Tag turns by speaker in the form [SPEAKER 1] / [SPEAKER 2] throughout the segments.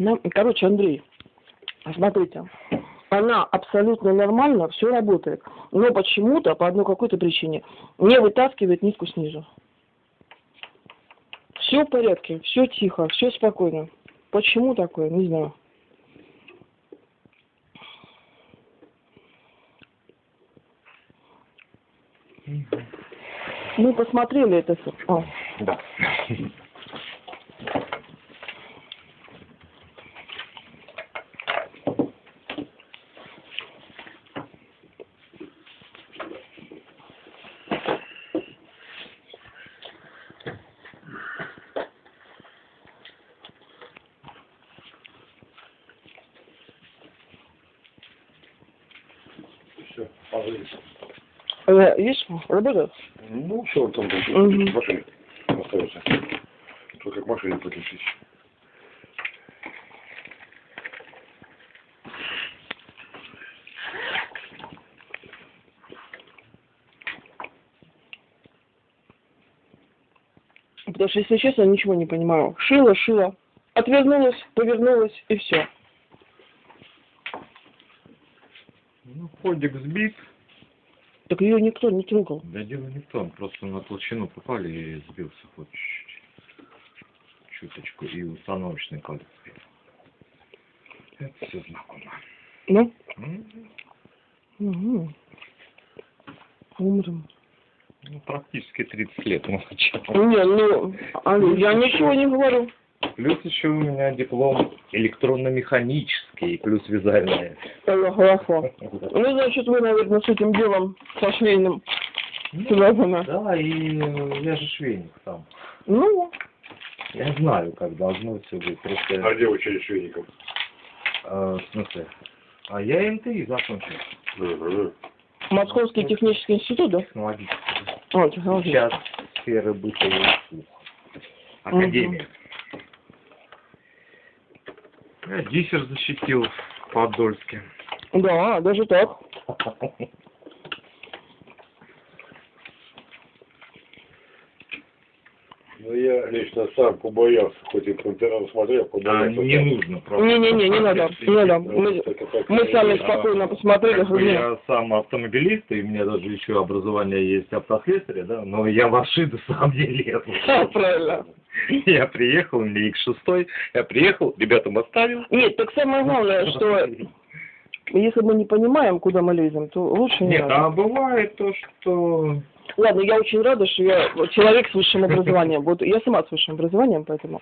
[SPEAKER 1] Она, короче, Андрей, смотрите, она абсолютно нормально, все работает, но почему-то, по одной какой-то причине, не вытаскивает нитку снизу. Все в порядке, все тихо, все спокойно. Почему такое, не знаю. Мы посмотрели это всё. А,
[SPEAKER 2] Да. Все, пожалуйста.
[SPEAKER 1] э, есть работает?
[SPEAKER 2] Ну, все, там
[SPEAKER 1] Мгм.
[SPEAKER 2] в машине остается. Только к машине подключить.
[SPEAKER 1] Потому что, если честно, ничего не понимаю. Шила, шила. Отвернулась, повернулась и все.
[SPEAKER 3] Ну, ходик сбит.
[SPEAKER 1] Так ее никто не трогал.
[SPEAKER 3] Да дело не в том, просто на толщину попали и сбился чуть-чуть. Чуточку. И установочный колец. Это все знакомо.
[SPEAKER 1] Ну?
[SPEAKER 3] М,
[SPEAKER 1] Угу. Умрем.
[SPEAKER 3] Ну, практически 30 лет молчал.
[SPEAKER 1] Не, ну, а, я ничего не говорю.
[SPEAKER 3] Плюс еще у меня диплом электронно-механический, плюс вязальная.
[SPEAKER 1] Это хорошо. Ну, значит, вы, наверное, с этим делом, со швейным, связаны.
[SPEAKER 3] Да, и э, я же швейник сам.
[SPEAKER 1] Ну,
[SPEAKER 3] Я знаю, как должно все быть.
[SPEAKER 2] А
[SPEAKER 3] Просто,
[SPEAKER 2] где учили швейников?
[SPEAKER 3] э, в смысле, а я МТИ закончил.
[SPEAKER 2] Мгм.
[SPEAKER 1] Московский технический институт, да?
[SPEAKER 3] Технологический.
[SPEAKER 1] О, технология.
[SPEAKER 3] Сейчас сферы и услуг. Академия. Я диссер защитил в Подольске.
[SPEAKER 1] Да, даже так.
[SPEAKER 2] Ну, я лично сам побоялся, хоть и по интернету смотрел,
[SPEAKER 3] А,
[SPEAKER 2] побоялся.
[SPEAKER 3] не нужно просто.
[SPEAKER 1] Не-не-не, не надо, не надо. Мы, мы сами
[SPEAKER 3] А,
[SPEAKER 1] спокойно посмотрели.
[SPEAKER 3] Как бы я сам автомобилист, и у меня даже еще образование есть автослесаря, да, но я в машины сам не лезу.
[SPEAKER 1] Да, правильно.
[SPEAKER 3] Я приехал, меня X6, я приехал, ребятам оставил.
[SPEAKER 1] Нет, так самое главное, что если мы не понимаем, куда мы лезем, то лучше не
[SPEAKER 3] Нет,
[SPEAKER 1] надо.
[SPEAKER 3] а бывает то, что...
[SPEAKER 1] Ладно, я очень рада, что я человек с высшим образованием. Вот я сама с высшим образованием, поэтому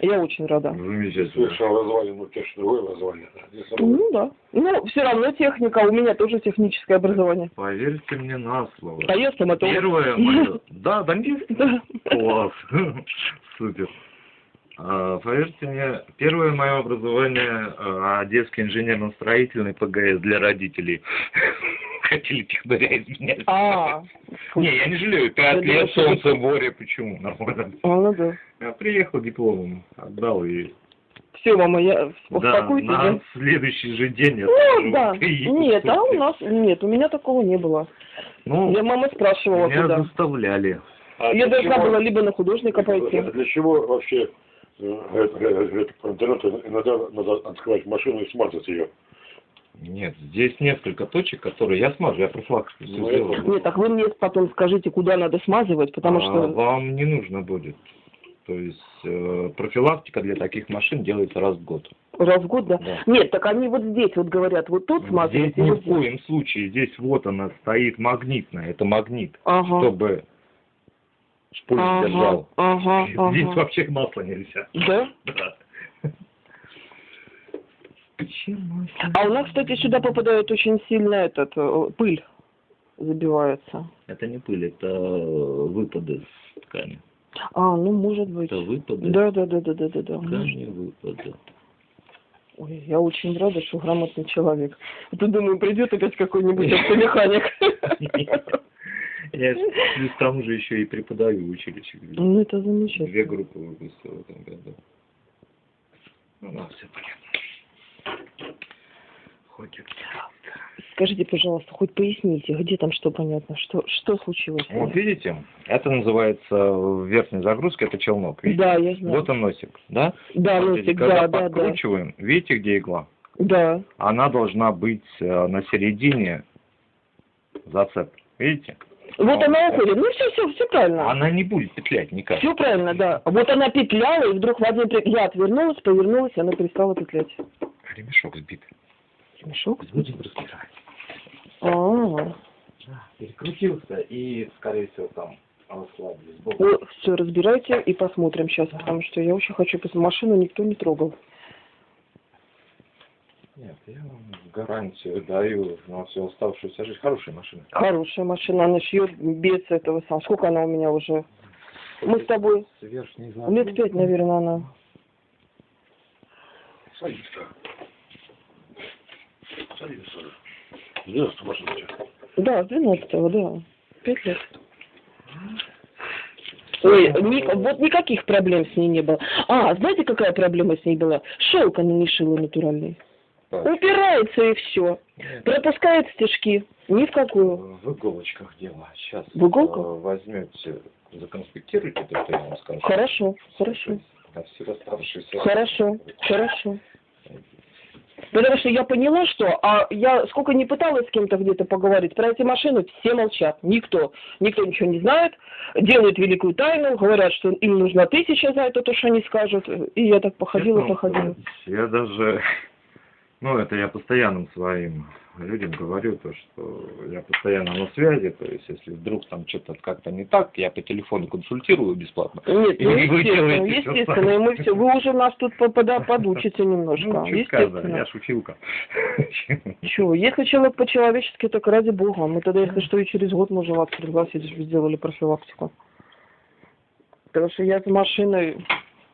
[SPEAKER 1] я очень рада.
[SPEAKER 3] Замечательно.
[SPEAKER 2] Слушай, образование, ну, конечно, другое образование. да.
[SPEAKER 1] Ну да. Ну, все равно техника, у меня тоже техническое образование.
[SPEAKER 3] Поверьте мне на слово.
[SPEAKER 1] А я стоматолог.
[SPEAKER 3] Первое мое... Да, дантист?
[SPEAKER 1] Да.
[SPEAKER 3] Класс. Супер. А, Поверьте мне, первое мое образование а, Одесский инженерно-строительный ПГС для родителей. Хотели технаря из меня.
[SPEAKER 1] А,
[SPEAKER 3] Не, я не жалею, пять лет, солнце, море, почему? Нормально.
[SPEAKER 1] а, ну да.
[SPEAKER 3] Я приехал дипломом, отдал и...
[SPEAKER 1] Все, мама, я
[SPEAKER 3] Да,
[SPEAKER 1] успокойтесь.
[SPEAKER 3] на
[SPEAKER 1] да?
[SPEAKER 3] следующий же день я
[SPEAKER 1] Ну,
[SPEAKER 3] скажу,
[SPEAKER 1] да. Нет, а у нас, нет, у меня такого не было.
[SPEAKER 3] Ну,
[SPEAKER 1] Я мама спрашивала,
[SPEAKER 3] меня
[SPEAKER 1] куда.
[SPEAKER 3] заставляли.
[SPEAKER 2] А
[SPEAKER 1] Я должна
[SPEAKER 2] чего-
[SPEAKER 1] была либо на художника пойти.
[SPEAKER 2] Для чего вообще э, это по интернету иногда надо открывать машину и смазать ее?
[SPEAKER 3] Нет, здесь несколько точек, которые я смажу, я профилактику все
[SPEAKER 2] Ну,
[SPEAKER 3] сделал.
[SPEAKER 1] Нет, так вы мне потом скажите, куда надо смазывать, потому
[SPEAKER 3] А
[SPEAKER 1] что...
[SPEAKER 3] вам не нужно будет. То есть э, профилактика для таких машин делается раз в год.
[SPEAKER 1] Раз в год, да?
[SPEAKER 3] Да.
[SPEAKER 1] Нет, так они вот здесь вот говорят, вот тут
[SPEAKER 3] Здесь
[SPEAKER 1] смазывать. и
[SPEAKER 3] ни в
[SPEAKER 1] здесь.
[SPEAKER 3] коем случае, здесь вот она стоит магнитная, это магнит,
[SPEAKER 1] Ага.
[SPEAKER 3] чтобы шпуль
[SPEAKER 1] Ага,
[SPEAKER 3] держал.
[SPEAKER 1] ага,
[SPEAKER 3] Здесь
[SPEAKER 1] ага.
[SPEAKER 3] вообще масло нельзя.
[SPEAKER 1] Да?
[SPEAKER 3] Да. Почему?
[SPEAKER 1] А у нас, кстати, сюда попадает очень сильно этот, э, пыль забивается.
[SPEAKER 3] Это не пыль, это э, выпады с ткани.
[SPEAKER 1] А, ну, может быть.
[SPEAKER 3] Это выпады
[SPEAKER 1] Да, да, да, да, да, да, да.
[SPEAKER 3] ткани, выпады.
[SPEAKER 1] Ой, я очень рада, что грамотный человек. А то думаю, придет опять какой-нибудь автомеханик.
[SPEAKER 3] Я плюс тому же еще и преподаю в училище.
[SPEAKER 1] Ну, это
[SPEAKER 3] Две
[SPEAKER 1] замечательно.
[SPEAKER 3] группы выпустил в этом году. Ну, да, все понятно. Хоть и
[SPEAKER 1] Скажите, пожалуйста, хоть поясните, где там что понятно, что, что случилось?
[SPEAKER 3] Вот видите, это называется в верхней загрузке, это челнок. Видите?
[SPEAKER 1] Да, я знаю.
[SPEAKER 3] Вот он носик, да?
[SPEAKER 1] Да,
[SPEAKER 3] Смотрите,
[SPEAKER 1] носик,
[SPEAKER 3] когда
[SPEAKER 1] да, да, да.
[SPEAKER 3] подкручиваем, видите, где игла?
[SPEAKER 1] Да.
[SPEAKER 3] Она должна быть э, на середине зацеп. Видите?
[SPEAKER 1] Вот
[SPEAKER 3] А,
[SPEAKER 1] она
[SPEAKER 3] да.
[SPEAKER 1] уходит. Ну все, все, все правильно.
[SPEAKER 3] Она не будет петлять никак.
[SPEAKER 1] Все правильно, да. Вот она петляла, и вдруг в один я отвернулась, повернулась, и она перестала петлять.
[SPEAKER 3] Ремешок сбит.
[SPEAKER 1] Мешок?
[SPEAKER 3] Будем разбирать.
[SPEAKER 1] А,
[SPEAKER 3] Перекрутился и, скорее всего, там ослабили сбоку.
[SPEAKER 1] все, разбирайте и посмотрим сейчас, потому что я очень хочу посмотреть. Машину никто не трогал.
[SPEAKER 3] Нет, я вам гарантию даю на всю оставшуюся жизнь. Хорошая машина.
[SPEAKER 1] Хорошая машина, она шьет без этого сам. Сколько она у меня уже? Мы с тобой
[SPEAKER 3] С верхней
[SPEAKER 1] лет пять, наверное, она.
[SPEAKER 2] Садись-ка. Садись, машина у тебя.
[SPEAKER 1] Да, с 12 да. Пять лет. Ой, ни- вот никаких проблем с ней не было. А, знаете, какая проблема с ней была? Шелк она не шила натуральный. Упирается и все. Пропускает стежки. Ни в какую.
[SPEAKER 3] В иголочках дело. Сейчас
[SPEAKER 1] В иголках?
[SPEAKER 3] э, возьмете, законспектируйте то, что я вам скажу.
[SPEAKER 1] Хорошо, хорошо.
[SPEAKER 3] На все оставшиеся...
[SPEAKER 1] Хорошо, хорошо. Потому что я поняла, что а я сколько не пыталась с кем-то где-то поговорить про эти машины, все молчат. Никто. Никто ничего не знает. Делают великую тайну, говорят, что им нужна тысяча за это, то, что они скажут. И я так походила,
[SPEAKER 3] вам
[SPEAKER 1] походила.
[SPEAKER 3] Я даже... Ну, это я постоянным своим людям говорю, то, что я постоянно на связи, то есть, если вдруг там что-то как-то не так, я по телефону консультирую бесплатно.
[SPEAKER 1] Нет, ну
[SPEAKER 3] И вы
[SPEAKER 1] естественно, естественно, и мы все, вы уже нас тут подучите немножко,
[SPEAKER 3] Ну, чуть сказано,
[SPEAKER 1] естественно.
[SPEAKER 3] я шутилка.
[SPEAKER 1] Чего, если человек по-человечески, так ради бога. Мы тогда, если что, и через год можем вас пригласить, чтобы сделали профилактику. Потому что я с машиной...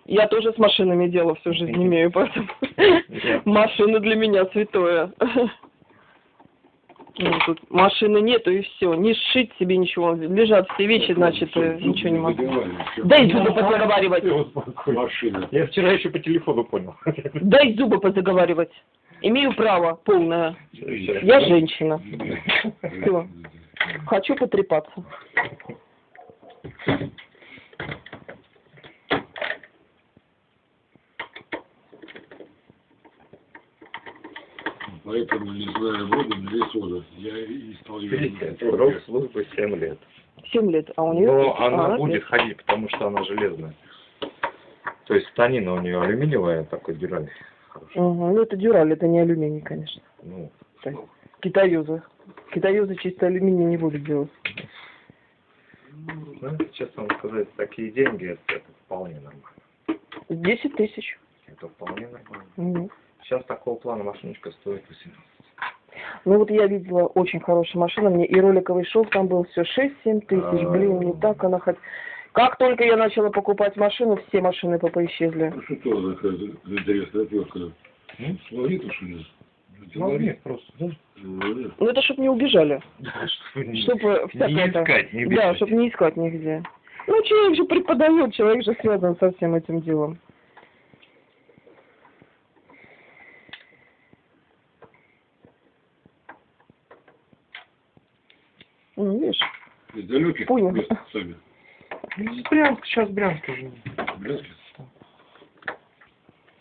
[SPEAKER 1] Я тоже с машинами дело всю жизнь имею, поэтому машина для меня святое. Ну, тут машины нету и все. Не сшить себе ничего. Лежат все вещи, значит, э, ничего не могу. Дай зубы позаговаривать.
[SPEAKER 2] Машина.
[SPEAKER 3] Я вчера еще по телефону понял.
[SPEAKER 1] Дай зубы позаговаривать. Имею право полное. Я женщина. Все. Хочу потрепаться.
[SPEAKER 2] Поэтому, не знаю, воду или сода. Я и стал
[SPEAKER 3] Видите, срок службы 7 лет.
[SPEAKER 1] Семь лет, а у нее...
[SPEAKER 3] Но она
[SPEAKER 1] а,
[SPEAKER 3] будет
[SPEAKER 1] пять.
[SPEAKER 3] ходить, потому что она железная. То есть станина у нее алюминиевая, такой дюраль.
[SPEAKER 1] Мгм. Ну, это дюраль, это не алюминий, конечно.
[SPEAKER 3] Ну,
[SPEAKER 1] Так. Китаюзы. Китаюзы чисто алюминий не будут делать.
[SPEAKER 3] знаете, честно вам сказать, такие деньги, это, это вполне нормально.
[SPEAKER 1] Десять тысяч.
[SPEAKER 3] Это вполне нормально.
[SPEAKER 1] Мгм.
[SPEAKER 3] Сейчас такого плана машиночка стоит 18.
[SPEAKER 1] Ну вот я видела очень хорошая машина, мне и роликовый шов там был все 6-7 тысяч,
[SPEAKER 3] А.
[SPEAKER 1] блин, не так она хоть... Как только я начала покупать машину, все машины попа исчезли.
[SPEAKER 2] Ну что такая интересная отвертка? Магнит что ли?
[SPEAKER 3] Магнит просто, да?
[SPEAKER 1] Ну это чтобы не убежали,
[SPEAKER 3] Чтобы не,
[SPEAKER 1] чтобы
[SPEAKER 3] не искать, не
[SPEAKER 1] Да, чтобы не искать нигде. Ну человек же преподает, человек же связан со всем этим делом. Ну, видишь,
[SPEAKER 2] Из далеких
[SPEAKER 1] Понял.
[SPEAKER 2] мест сами.
[SPEAKER 3] Брянск, сейчас Брянск уже.
[SPEAKER 2] Брянске.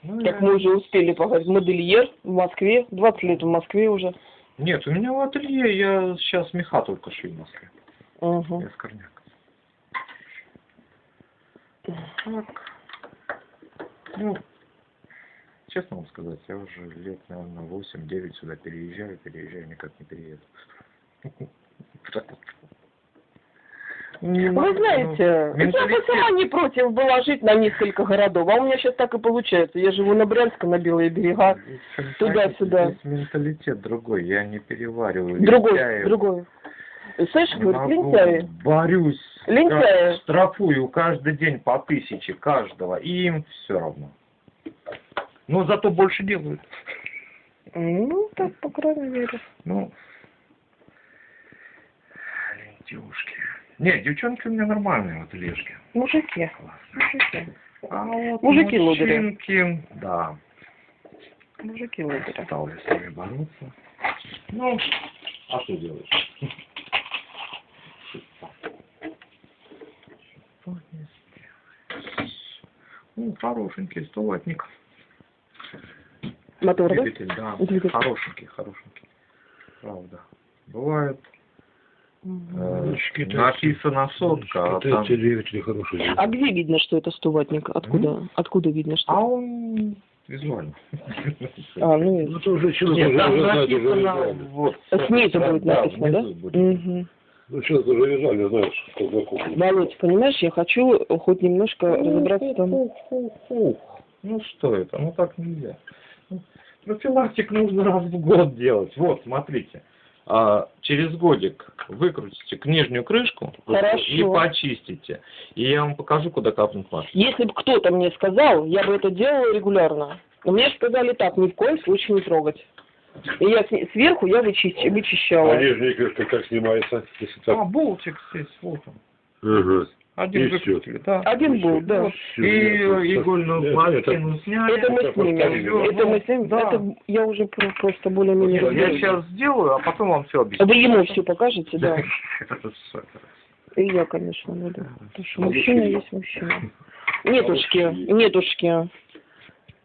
[SPEAKER 3] Ну,
[SPEAKER 1] как
[SPEAKER 3] я-
[SPEAKER 1] мы уже успели поговорить, модельер в Москве, 20 лет в Москве уже.
[SPEAKER 3] Нет, у меня в ателье, я сейчас меха только шью в Москве.
[SPEAKER 1] Угу.
[SPEAKER 3] Я с корняк. Так. Ну, честно вам сказать, я уже лет, наверное, 8-9 сюда переезжаю, переезжаю, никак не перееду. Не
[SPEAKER 1] Вы знаете,
[SPEAKER 3] ну,
[SPEAKER 1] я бы
[SPEAKER 3] менталитет.
[SPEAKER 1] сама не против была жить на несколько городов, а у меня сейчас так и получается. Я живу на Брянске, на Белые берега. Туда-сюда.
[SPEAKER 3] Менталитет другой, я не перевариваю.
[SPEAKER 1] Другой,
[SPEAKER 3] лентяев.
[SPEAKER 1] другой. Слышишь, говорит, лентяи.
[SPEAKER 3] Борюсь.
[SPEAKER 1] Лентяи.
[SPEAKER 3] Штрафую каждый день по тысяче каждого. И им все равно. Но зато больше делают.
[SPEAKER 1] Ну, так, по крайней мере.
[SPEAKER 3] Ну, девушки. Нет, девчонки у меня нормальные вот лежки.
[SPEAKER 1] Мужики.
[SPEAKER 3] Классные.
[SPEAKER 1] Мужики.
[SPEAKER 3] А вот
[SPEAKER 1] Мужики лодыри.
[SPEAKER 3] мужчинки, да,
[SPEAKER 1] Мужики лодыри.
[SPEAKER 3] стал я с ними бороться. Ну, а что делаешь? Ну, хорошенький, столатник.
[SPEAKER 1] Мотор, да?
[SPEAKER 3] Двигатель, да.
[SPEAKER 1] Двигатель.
[SPEAKER 3] Хорошенький, хорошенький. Правда. Бывает, э,
[SPEAKER 2] Шкита-
[SPEAKER 3] написано сотка, а там...
[SPEAKER 1] А где видно, что это стуватник? Откуда? Откуда видно, что?
[SPEAKER 3] А он визуально.
[SPEAKER 1] А, ну,
[SPEAKER 2] Ну, то уже человек
[SPEAKER 3] Нет,
[SPEAKER 2] уже знает, уже визуально.
[SPEAKER 3] вот.
[SPEAKER 1] снизу будет написано, да?
[SPEAKER 3] будет.
[SPEAKER 1] Мгм.
[SPEAKER 2] Ну, сейчас уже визуально знаешь, что знакомый.
[SPEAKER 1] Володь, понимаешь, я хочу хоть немножко разобраться там.
[SPEAKER 3] Ух, ух, ух. Ну что это? Ну так нельзя. Ну, Профилактик нужно раз в год делать. Вот, смотрите. А, через годик выкрутите нижнюю крышку
[SPEAKER 1] Хорошо.
[SPEAKER 3] и почистите. И я вам покажу, куда капнуть масло.
[SPEAKER 1] Если бы кто-то мне сказал, я бы это делала регулярно. Но мне сказали так, ни в коем случае не трогать. И я сверху я вычищ- вычищала.
[SPEAKER 2] А нижняя крышка как снимается? Если
[SPEAKER 3] А,
[SPEAKER 2] так?
[SPEAKER 3] болтик здесь, вот он.
[SPEAKER 2] Ага.
[SPEAKER 3] Один
[SPEAKER 2] И
[SPEAKER 3] выкрутили, да.
[SPEAKER 1] Один был, да.
[SPEAKER 3] И
[SPEAKER 2] это-
[SPEAKER 3] игольную
[SPEAKER 2] это-
[SPEAKER 3] пластину сняли.
[SPEAKER 1] Это мы
[SPEAKER 2] это
[SPEAKER 1] снимем.
[SPEAKER 2] повторили,
[SPEAKER 1] Это мы снимем.
[SPEAKER 3] Да.
[SPEAKER 1] Это я уже про- просто более-менее
[SPEAKER 3] Я
[SPEAKER 1] разберусь.
[SPEAKER 3] сейчас сделаю, а потом вам все объясню.
[SPEAKER 1] Вы ему все покажете, да. И я, конечно, буду. Потому что мужчина есть мужчина. Нетушки, нетушки.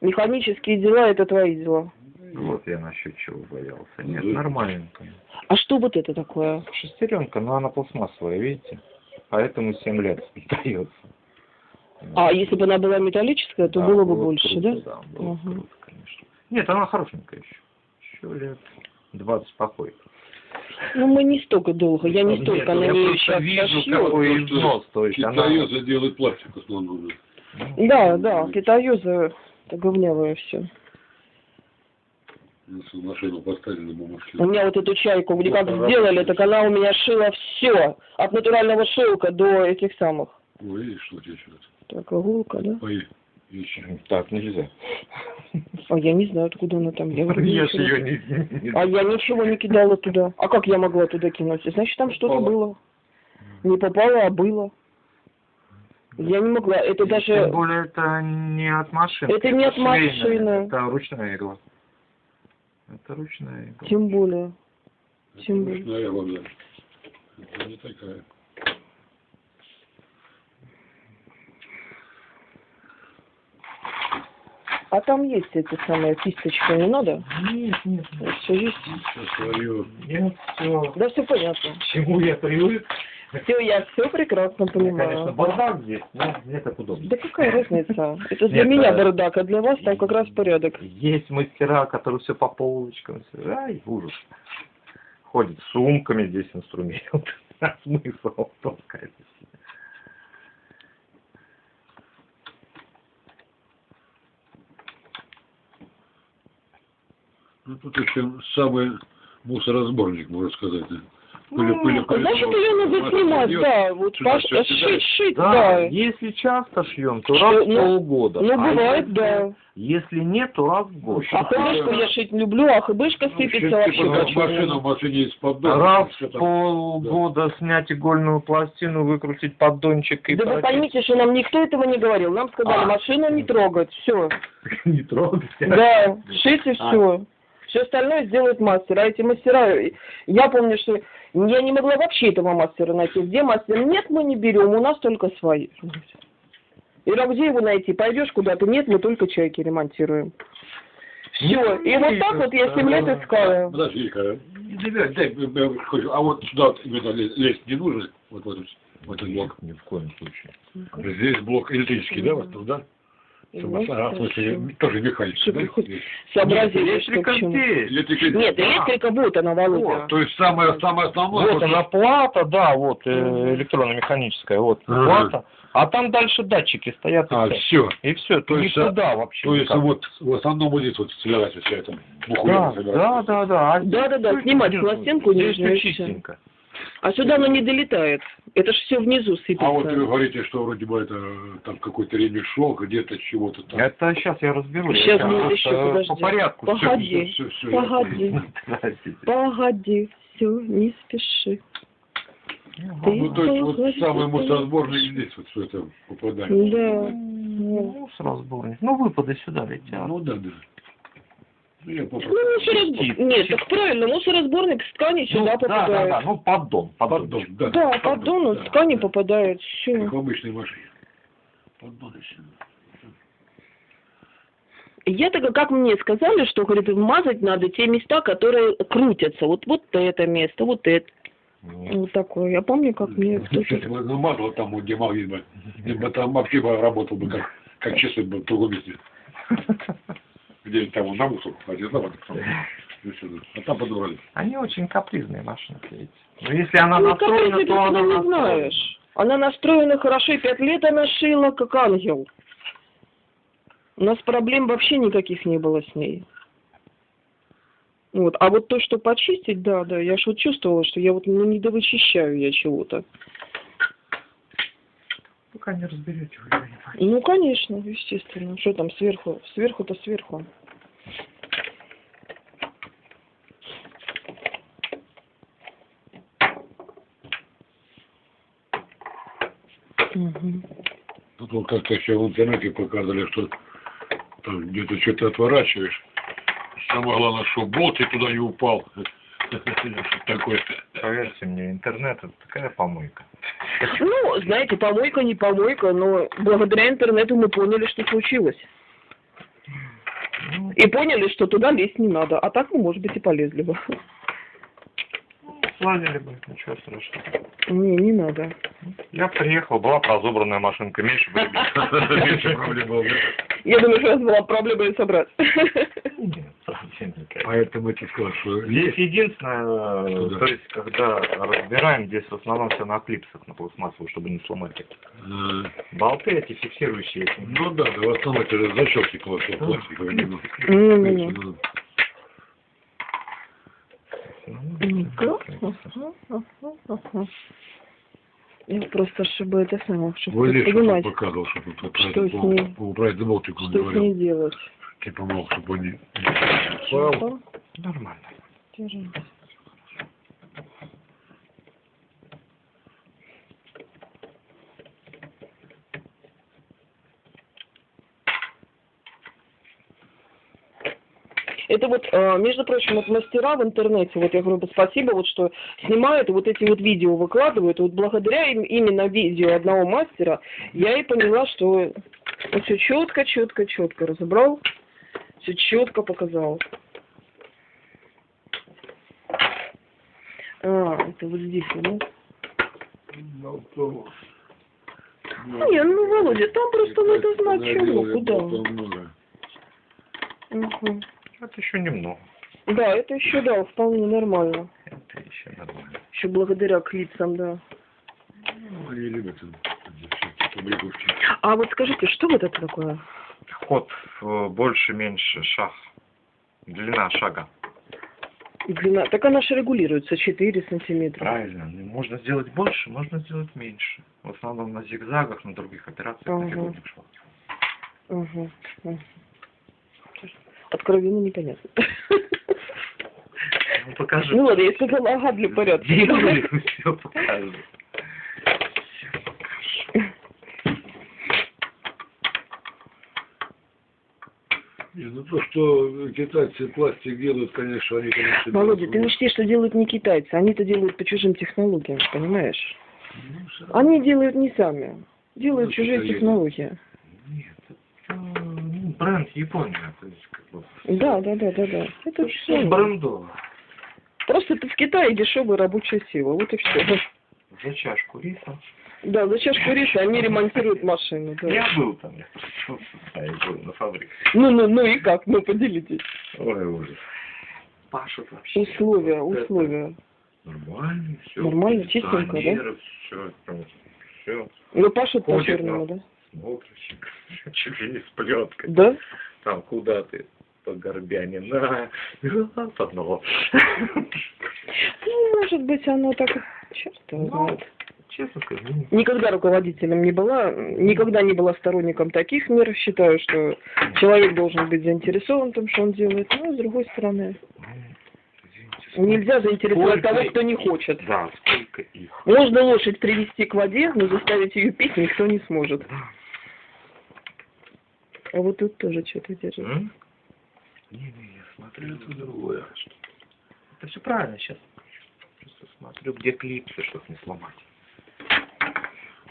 [SPEAKER 1] Механические дела это твои дела.
[SPEAKER 3] Вот я насчет чего боялся. Нет,
[SPEAKER 2] Да.
[SPEAKER 3] нормальненько.
[SPEAKER 1] А что вот это такое?
[SPEAKER 3] Шестеренка, но она пластмассовая, видите? Поэтому 7 лет дается.
[SPEAKER 1] А если бы она была металлическая, то
[SPEAKER 3] Да,
[SPEAKER 1] было бы
[SPEAKER 3] было
[SPEAKER 1] больше,
[SPEAKER 3] круто,
[SPEAKER 1] да?
[SPEAKER 3] Да, было
[SPEAKER 1] Ага.
[SPEAKER 3] круто, конечно. Нет, она хорошенькая еще. Еще лет 20 спокойно.
[SPEAKER 1] Ну, мы не столько долго, я не
[SPEAKER 3] Нет,
[SPEAKER 1] столько на
[SPEAKER 3] я
[SPEAKER 1] нее
[SPEAKER 3] просто
[SPEAKER 1] сейчас
[SPEAKER 3] вижу, какой износ. То есть она...
[SPEAKER 2] Китаёзы делают пластик в основном.
[SPEAKER 1] Да, да, китаёзы, это говнявое все.
[SPEAKER 2] Если машину поставили на бумажке.
[SPEAKER 1] У меня вот эту чайку где как сделали, так она у меня шила все, от натурального шелка до этих самых.
[SPEAKER 2] Ну, видишь, что сейчас?
[SPEAKER 1] Так, иголка, да?
[SPEAKER 2] Пои. Ищи.
[SPEAKER 3] Так, нельзя.
[SPEAKER 1] А я не знаю, откуда она там. Я,
[SPEAKER 3] Я
[SPEAKER 1] ничего.
[SPEAKER 3] ее не...
[SPEAKER 1] А я ничего не кидала туда. А как я могла туда кинуть? Значит, там что-то было. Не попало, а было. Я не могла. Это
[SPEAKER 3] Тем
[SPEAKER 1] даже...
[SPEAKER 3] более это не от машины.
[SPEAKER 1] Это не от машины.
[SPEAKER 3] Это ручная игла. Это ручная игла.
[SPEAKER 1] Тем более. Тем более.
[SPEAKER 2] Ручная вода. Это не такая.
[SPEAKER 1] А там есть эта самая кисточка, не надо?
[SPEAKER 3] Нет, нет,
[SPEAKER 1] Все есть.
[SPEAKER 2] Сейчас свою.
[SPEAKER 3] нет, все.
[SPEAKER 1] Да все понятно.
[SPEAKER 3] К чему я привык?
[SPEAKER 1] Все, я все прекрасно
[SPEAKER 3] Конечно,
[SPEAKER 1] понимаю.
[SPEAKER 3] бардак здесь, но мне так удобно.
[SPEAKER 1] Да какая разница? Это для
[SPEAKER 3] Нет,
[SPEAKER 1] меня
[SPEAKER 3] а-
[SPEAKER 1] бардак, а для вас там как раз порядок.
[SPEAKER 3] Есть мастера, которые все по полочкам. Ай, ужас. Ходят с сумками здесь инструмент. А смысл толкать?
[SPEAKER 2] Ну, тут еще самый мусоросборник, можно сказать. Да. Пыли, пыли,
[SPEAKER 1] А
[SPEAKER 2] пыли,
[SPEAKER 1] Значит,
[SPEAKER 2] пыли.
[SPEAKER 1] ее надо снимать, да. Вот
[SPEAKER 2] сюда
[SPEAKER 1] пош-
[SPEAKER 2] всё сюда.
[SPEAKER 1] шить, шить,
[SPEAKER 3] Да,
[SPEAKER 1] да.
[SPEAKER 3] если часто шьем, то раз в
[SPEAKER 1] ну,
[SPEAKER 3] полгода.
[SPEAKER 1] Ну,
[SPEAKER 3] А
[SPEAKER 1] бывает,
[SPEAKER 3] если-
[SPEAKER 1] да.
[SPEAKER 3] Если нет, то раз в год.
[SPEAKER 1] А хыбышку я шить люблю, а хыбышка
[SPEAKER 2] Ну,
[SPEAKER 1] сыпется
[SPEAKER 2] типа,
[SPEAKER 1] вообще
[SPEAKER 2] как машина, в машине есть поддон.
[SPEAKER 3] Раз в полгода снять игольную пластину, выкрутить поддончик и
[SPEAKER 1] Да вы
[SPEAKER 3] прочистить.
[SPEAKER 1] поймите, что нам никто этого не говорил. Нам сказали,
[SPEAKER 3] А.
[SPEAKER 1] машину не трогать. Все.
[SPEAKER 3] Не трогать.
[SPEAKER 1] Да, шить и
[SPEAKER 3] А.
[SPEAKER 1] все. Все остальное сделает мастер. А эти мастера, я помню, что я не могла вообще этого мастера найти. Где мастер? Нет, мы не берем, у нас только свои. Ира, где его найти? Пойдешь куда-то? Нет, мы только чайки ремонтируем. Все.
[SPEAKER 3] Ну,
[SPEAKER 1] И вот так вот я 7 лет искала.
[SPEAKER 2] Подожди-ка. Не дай, дай, а вот сюда лезть не нужно? Вот в этот, блок.
[SPEAKER 3] Ни в коем случае.
[SPEAKER 2] Здесь блок электрический, да, вот тут, да? Чтобы- а, в смысле, тоже механический,
[SPEAKER 1] Чтобы
[SPEAKER 2] да?
[SPEAKER 1] хоть сообразили, что к
[SPEAKER 3] Электрика
[SPEAKER 1] чему.
[SPEAKER 3] здесь.
[SPEAKER 2] Электрика-
[SPEAKER 1] Нет, электрика вот она, Володя.
[SPEAKER 3] Вот,
[SPEAKER 2] То есть самое, самое основное...
[SPEAKER 3] Вот она плата, да, вот э, электронно-механическая, вот
[SPEAKER 2] Ага.
[SPEAKER 3] плата. А там дальше датчики стоят. и
[SPEAKER 2] А,
[SPEAKER 3] всё.
[SPEAKER 2] все.
[SPEAKER 3] И все,
[SPEAKER 2] То есть,
[SPEAKER 3] никуда вообще.
[SPEAKER 2] То есть
[SPEAKER 3] никак.
[SPEAKER 2] вот в основном вот здесь вот собирается вся эта
[SPEAKER 3] Да,
[SPEAKER 2] бухуля.
[SPEAKER 3] да, да, да. А
[SPEAKER 1] Да, да, да,
[SPEAKER 3] здесь
[SPEAKER 1] снимать пластинку
[SPEAKER 3] здесь
[SPEAKER 1] нижнюю,
[SPEAKER 3] чистенько.
[SPEAKER 1] А сюда оно не долетает. Это ж все внизу сыпется.
[SPEAKER 2] А вот вы говорите, что вроде бы это там какой-то ремешок, где-то чего-то там.
[SPEAKER 3] Это сейчас я разберусь.
[SPEAKER 1] Щас
[SPEAKER 3] Я
[SPEAKER 1] будет еще, подожди.
[SPEAKER 3] По порядку.
[SPEAKER 1] Погоди,
[SPEAKER 2] всё, всё,
[SPEAKER 1] погоди,
[SPEAKER 3] Подождите.
[SPEAKER 1] погоди, все, не спеши.
[SPEAKER 2] Ну, то есть вот
[SPEAKER 1] Погоди.
[SPEAKER 2] самый мусоросборник здесь вот все это попадает.
[SPEAKER 1] Да.
[SPEAKER 3] Ну, сразу сборник. Ну, выпады сюда летят.
[SPEAKER 2] Ну да, да. Ну, я
[SPEAKER 1] Ну, мусоросборник. Нет, так правильно, мусоросборник с ткани
[SPEAKER 3] Ну,
[SPEAKER 1] сюда
[SPEAKER 3] да, да,
[SPEAKER 1] попадает.
[SPEAKER 3] да, ну поддон, поддон.
[SPEAKER 2] Поддон, да.
[SPEAKER 1] Да, поддон с
[SPEAKER 2] да.
[SPEAKER 1] ткани попадает. Все.
[SPEAKER 2] Как в обычной машине. Поддон и.
[SPEAKER 1] Я так как мне сказали, что, говорит, мазать надо те места, которые крутятся. Вот, вот это место, вот это.
[SPEAKER 3] Нет.
[SPEAKER 1] Вот такое. Я помню, как мне.
[SPEAKER 2] Если бы намазал там, вот, где магнит бы, там вообще бы работал бы, как, как часы бы в другом месте. Где там он на мусор ходит, да, вот там, сюда. А там подобрали.
[SPEAKER 3] Они очень капризные машинки, видите. Но если она
[SPEAKER 1] Ну,
[SPEAKER 3] настроена, то она
[SPEAKER 1] не
[SPEAKER 3] настроена.
[SPEAKER 1] знаешь. Она настроена хорошо, и пять лет она шила, как ангел. У нас проблем вообще никаких не было с ней. Вот. А вот то, что почистить, да, да, я ж вот чувствовала, что я вот ну, не довычищаю я чего-то.
[SPEAKER 3] Пока не разберете, вы понимаете.
[SPEAKER 1] Ну, конечно, естественно. Что там сверху? Сверху-то сверху. Мгм.
[SPEAKER 2] Тут вот как-то еще в интернете показывали, что там где-то что-то отворачиваешь. Самое главное, что болт и туда не упал. Такое.
[SPEAKER 3] Поверьте мне, интернет это такая помойка.
[SPEAKER 1] Ну, знаете, помойка не помойка, но благодаря интернету мы поняли, что случилось.
[SPEAKER 3] Ну,
[SPEAKER 1] И поняли, что туда лезть не надо. А так мы, может быть, и полезли бы.
[SPEAKER 3] Сладили бы, ничего страшного.
[SPEAKER 1] Не, не надо.
[SPEAKER 3] Я приехал, была разобранная машинка, меньше бы
[SPEAKER 2] Меньше проблем было, да?
[SPEAKER 1] Я думаю, что у вас была проблема ее собрать.
[SPEAKER 3] Нет, совсем никаких.
[SPEAKER 2] Поэтому я тебе сказал, что
[SPEAKER 3] Здесь
[SPEAKER 2] есть.
[SPEAKER 3] единственное, э, то есть, когда разбираем, здесь в основном все на клипсах, на пластмассовых, чтобы не сломать их.
[SPEAKER 2] э,
[SPEAKER 3] Болты эти фиксирующие. эти.
[SPEAKER 2] Ну да, да, в основном это же защелки пластик- пластиковые. ну.
[SPEAKER 1] Ну-ну-ну.
[SPEAKER 2] Ну,
[SPEAKER 3] Ну,
[SPEAKER 1] Ну-ка. Ага, ага, ага. Я просто, чтобы это самое, чтобы
[SPEAKER 2] что-то
[SPEAKER 1] понимать,
[SPEAKER 2] показывал, что тут вот
[SPEAKER 1] Что с ней?
[SPEAKER 2] это болтик
[SPEAKER 1] что с
[SPEAKER 2] говорил.
[SPEAKER 1] ней делать.
[SPEAKER 2] Типа, мол, чтобы он не не упал.
[SPEAKER 1] Что?
[SPEAKER 3] Нормально.
[SPEAKER 1] Держи. Это вот, э, между прочим, вот мастера в интернете, вот я говорю, спасибо, вот что снимают и вот эти вот видео выкладывают. Вот благодаря им, именно видео одного мастера я и поняла, что все четко, четко, четко разобрал, все четко показал. А, это вот здесь, да? Не, ну, Володя, там просто надо знать, чего, куда.
[SPEAKER 2] много.
[SPEAKER 3] Это еще немного.
[SPEAKER 1] Да, это еще, да, вполне нормально.
[SPEAKER 3] Это еще нормально.
[SPEAKER 1] Еще благодаря клипсам, да.
[SPEAKER 2] Ну, Они любят побрякушки.
[SPEAKER 1] А вот скажите, что вот это такое?
[SPEAKER 3] Ход э, больше-меньше, шаг. Длина шага.
[SPEAKER 1] Длина. Так она же регулируется 4 сантиметра.
[SPEAKER 3] Правильно. Ну, Можно сделать больше, можно сделать меньше. В основном на зигзагах, на других операциях
[SPEAKER 1] Ага.
[SPEAKER 3] на фигурных шагах.
[SPEAKER 1] Угу. Откровенно непонятно.
[SPEAKER 3] Ну, покажи.
[SPEAKER 1] Ну ладно, я сказала, ага, для порядка.
[SPEAKER 3] Все покажу.
[SPEAKER 2] Не, ну то, что китайцы пластик делают, конечно, они, конечно...
[SPEAKER 1] Володя, ты учти, что делают не китайцы, они-то делают по чужим технологиям, понимаешь?
[SPEAKER 2] Ну.
[SPEAKER 1] Они делают не сами, делают
[SPEAKER 2] Ну,
[SPEAKER 1] чужие технологии.
[SPEAKER 3] Нет, это ну, бренд Япония. То есть, как бы,
[SPEAKER 1] Да, да, да, да, да. Это
[SPEAKER 3] все
[SPEAKER 1] все.
[SPEAKER 3] брендово.
[SPEAKER 1] Просто ты в Китае дешевая рабочая сила, вот и все.
[SPEAKER 3] За чашку риса.
[SPEAKER 1] Да, за чашку риса они ремонтируют машины. Да.
[SPEAKER 3] Я был там, я я был на фабрике.
[SPEAKER 1] Ну, ну, ну и как? Ну, поделитесь.
[SPEAKER 3] Ой, ужас. Пашут вообще.
[SPEAKER 1] Условия,
[SPEAKER 3] Вот
[SPEAKER 1] условия.
[SPEAKER 3] Нормально, все.
[SPEAKER 1] Нормально, чистенько, да?
[SPEAKER 3] Все, все.
[SPEAKER 1] Ну, пашут по-черному,
[SPEAKER 3] да.
[SPEAKER 1] Да?
[SPEAKER 3] Смотришь, чуть ли не с плеткой.
[SPEAKER 1] Да?
[SPEAKER 3] Там куда ты? По горбяне, на, раз одного.
[SPEAKER 1] Ну, может быть, оно так... Черт его
[SPEAKER 3] Ну,
[SPEAKER 1] знает.
[SPEAKER 3] Честно скажу,
[SPEAKER 1] Никогда руководителем не была, никогда не была сторонником таких мер. Считаю, что человек должен быть заинтересован в том, что он делает. Но, с другой стороны,
[SPEAKER 3] Ну,
[SPEAKER 1] нельзя заинтересовать
[SPEAKER 3] Сколько
[SPEAKER 1] того, кто не хочет.
[SPEAKER 3] Да, сколько их.
[SPEAKER 1] Можно лошадь привести к воде, но заставить ее пить никто не сможет. А вот тут тоже что-то держит.
[SPEAKER 3] М? Не, не, я смотрю. смотрю, это другое. Это все правильно сейчас. Просто смотрю, где клипсы, чтобы не сломать.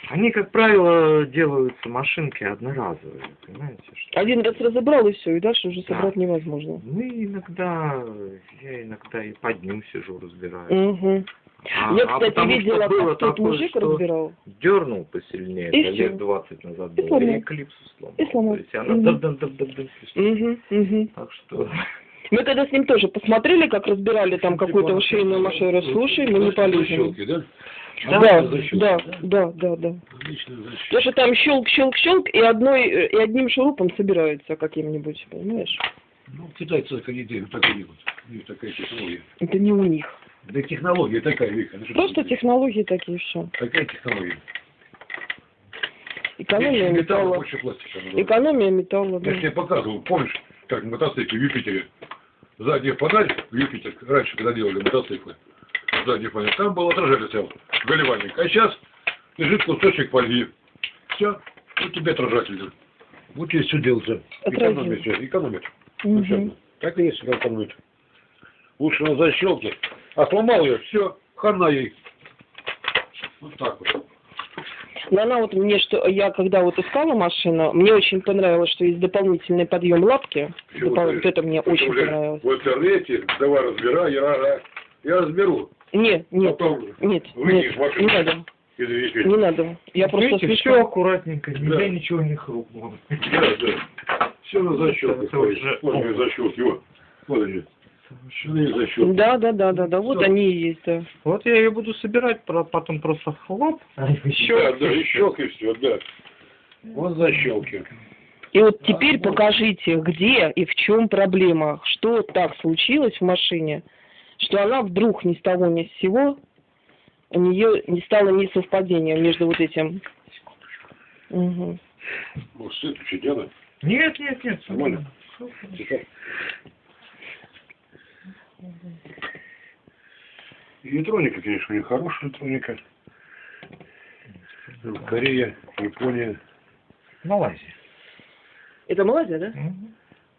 [SPEAKER 3] Они, как правило, делаются машинки одноразовые, понимаете? Что...
[SPEAKER 1] Один раз разобрал и все, и дальше уже
[SPEAKER 3] Да.
[SPEAKER 1] собрать невозможно.
[SPEAKER 3] Ну, иногда, я иногда и под днем сижу, разбираю.
[SPEAKER 1] Угу.
[SPEAKER 3] А-
[SPEAKER 1] Я,
[SPEAKER 3] а
[SPEAKER 1] кстати,
[SPEAKER 3] потому что
[SPEAKER 1] видела,
[SPEAKER 3] было
[SPEAKER 1] как тот
[SPEAKER 3] такое,
[SPEAKER 1] мужик
[SPEAKER 3] что
[SPEAKER 1] разбирал.
[SPEAKER 3] Дернул посильнее,
[SPEAKER 1] И
[SPEAKER 3] это лет 20 назад
[SPEAKER 1] И
[SPEAKER 3] было,
[SPEAKER 1] сломал.
[SPEAKER 3] и клипсу сломал.
[SPEAKER 1] И сломал.
[SPEAKER 3] То есть она
[SPEAKER 1] Мгм.
[SPEAKER 3] дам-дам-дам-дам-дам.
[SPEAKER 1] Угу, угу.
[SPEAKER 3] Так что...
[SPEAKER 1] Мы когда с ним тоже посмотрели, как разбирали там какую-то шейную машину, слушай, мы не полезем.
[SPEAKER 2] Защелки, да?
[SPEAKER 1] Да, да, да, да, да.
[SPEAKER 2] Отличная.
[SPEAKER 1] Потому что там щелк, щелк, щелк, и одной, э, и одним шурупом собираются каким-нибудь, понимаешь?
[SPEAKER 2] Ну, китайцы так они делают, так и делают. У них такая технология.
[SPEAKER 1] Это не у них.
[SPEAKER 2] Да технология такая, Вика. ну
[SPEAKER 1] Просто технологии такие все.
[SPEAKER 2] Такая технология.
[SPEAKER 1] Экономия
[SPEAKER 2] металла,
[SPEAKER 1] металла.
[SPEAKER 2] пластика.
[SPEAKER 1] Экономия металла, да.
[SPEAKER 2] Я тебе показывал, помнишь, как мотоциклы в Юпитере? Задняя панель в Юпитер, раньше, когда делали мотоциклы, задняя панель, там был отражатель стоял. А сейчас лежит кусочек фольги. Все, вот тебе отражатель. Вот тебе все делается.
[SPEAKER 1] Отразил.
[SPEAKER 2] Экономит все, экономит. Совершенно. Так и есть, экономит. Лучше на защелке. А сломал ее, все, хана ей. Вот так вот.
[SPEAKER 1] Но она вот мне, что я когда вот искала машину, мне очень понравилось, что есть дополнительный подъем лапки. Допол-? Вот это мне очень понравилось.
[SPEAKER 2] В интернете, давай разбирай, я, я, я разберу.
[SPEAKER 1] Нет, нет,
[SPEAKER 2] Потом
[SPEAKER 1] нет, нет, не надо,
[SPEAKER 2] и
[SPEAKER 1] не надо. Я просто
[SPEAKER 3] Видите,
[SPEAKER 1] слишком...
[SPEAKER 3] все аккуратненько, нигде
[SPEAKER 2] Да.
[SPEAKER 3] ничего не хрупнуло.
[SPEAKER 2] Да, да. Все на защелках.
[SPEAKER 3] Это уже-
[SPEAKER 2] Вот они защелки, вот. Вот они. Совершенные защелки.
[SPEAKER 1] Да, да, да, да, да, вот
[SPEAKER 2] Всё.
[SPEAKER 1] они и есть, да.
[SPEAKER 3] Вот я ее буду собирать, потом просто хлоп, еще
[SPEAKER 2] Да, да, и щелки все, да. Вот защелки.
[SPEAKER 1] И вот теперь покажите, где и в чем проблема, что так случилось в машине, что она вдруг ни с того ни с сего, у нее не стало несовпадения между вот этим. Мгм.
[SPEAKER 2] Может, свет включить, Диана?
[SPEAKER 3] Нет, нет, нет.
[SPEAKER 2] Нормально? Тихо. Электроника, конечно, у них хорошая электроника. Корея, Япония,
[SPEAKER 3] Малайзия.
[SPEAKER 1] Это Малайзия, да?
[SPEAKER 3] Мгм.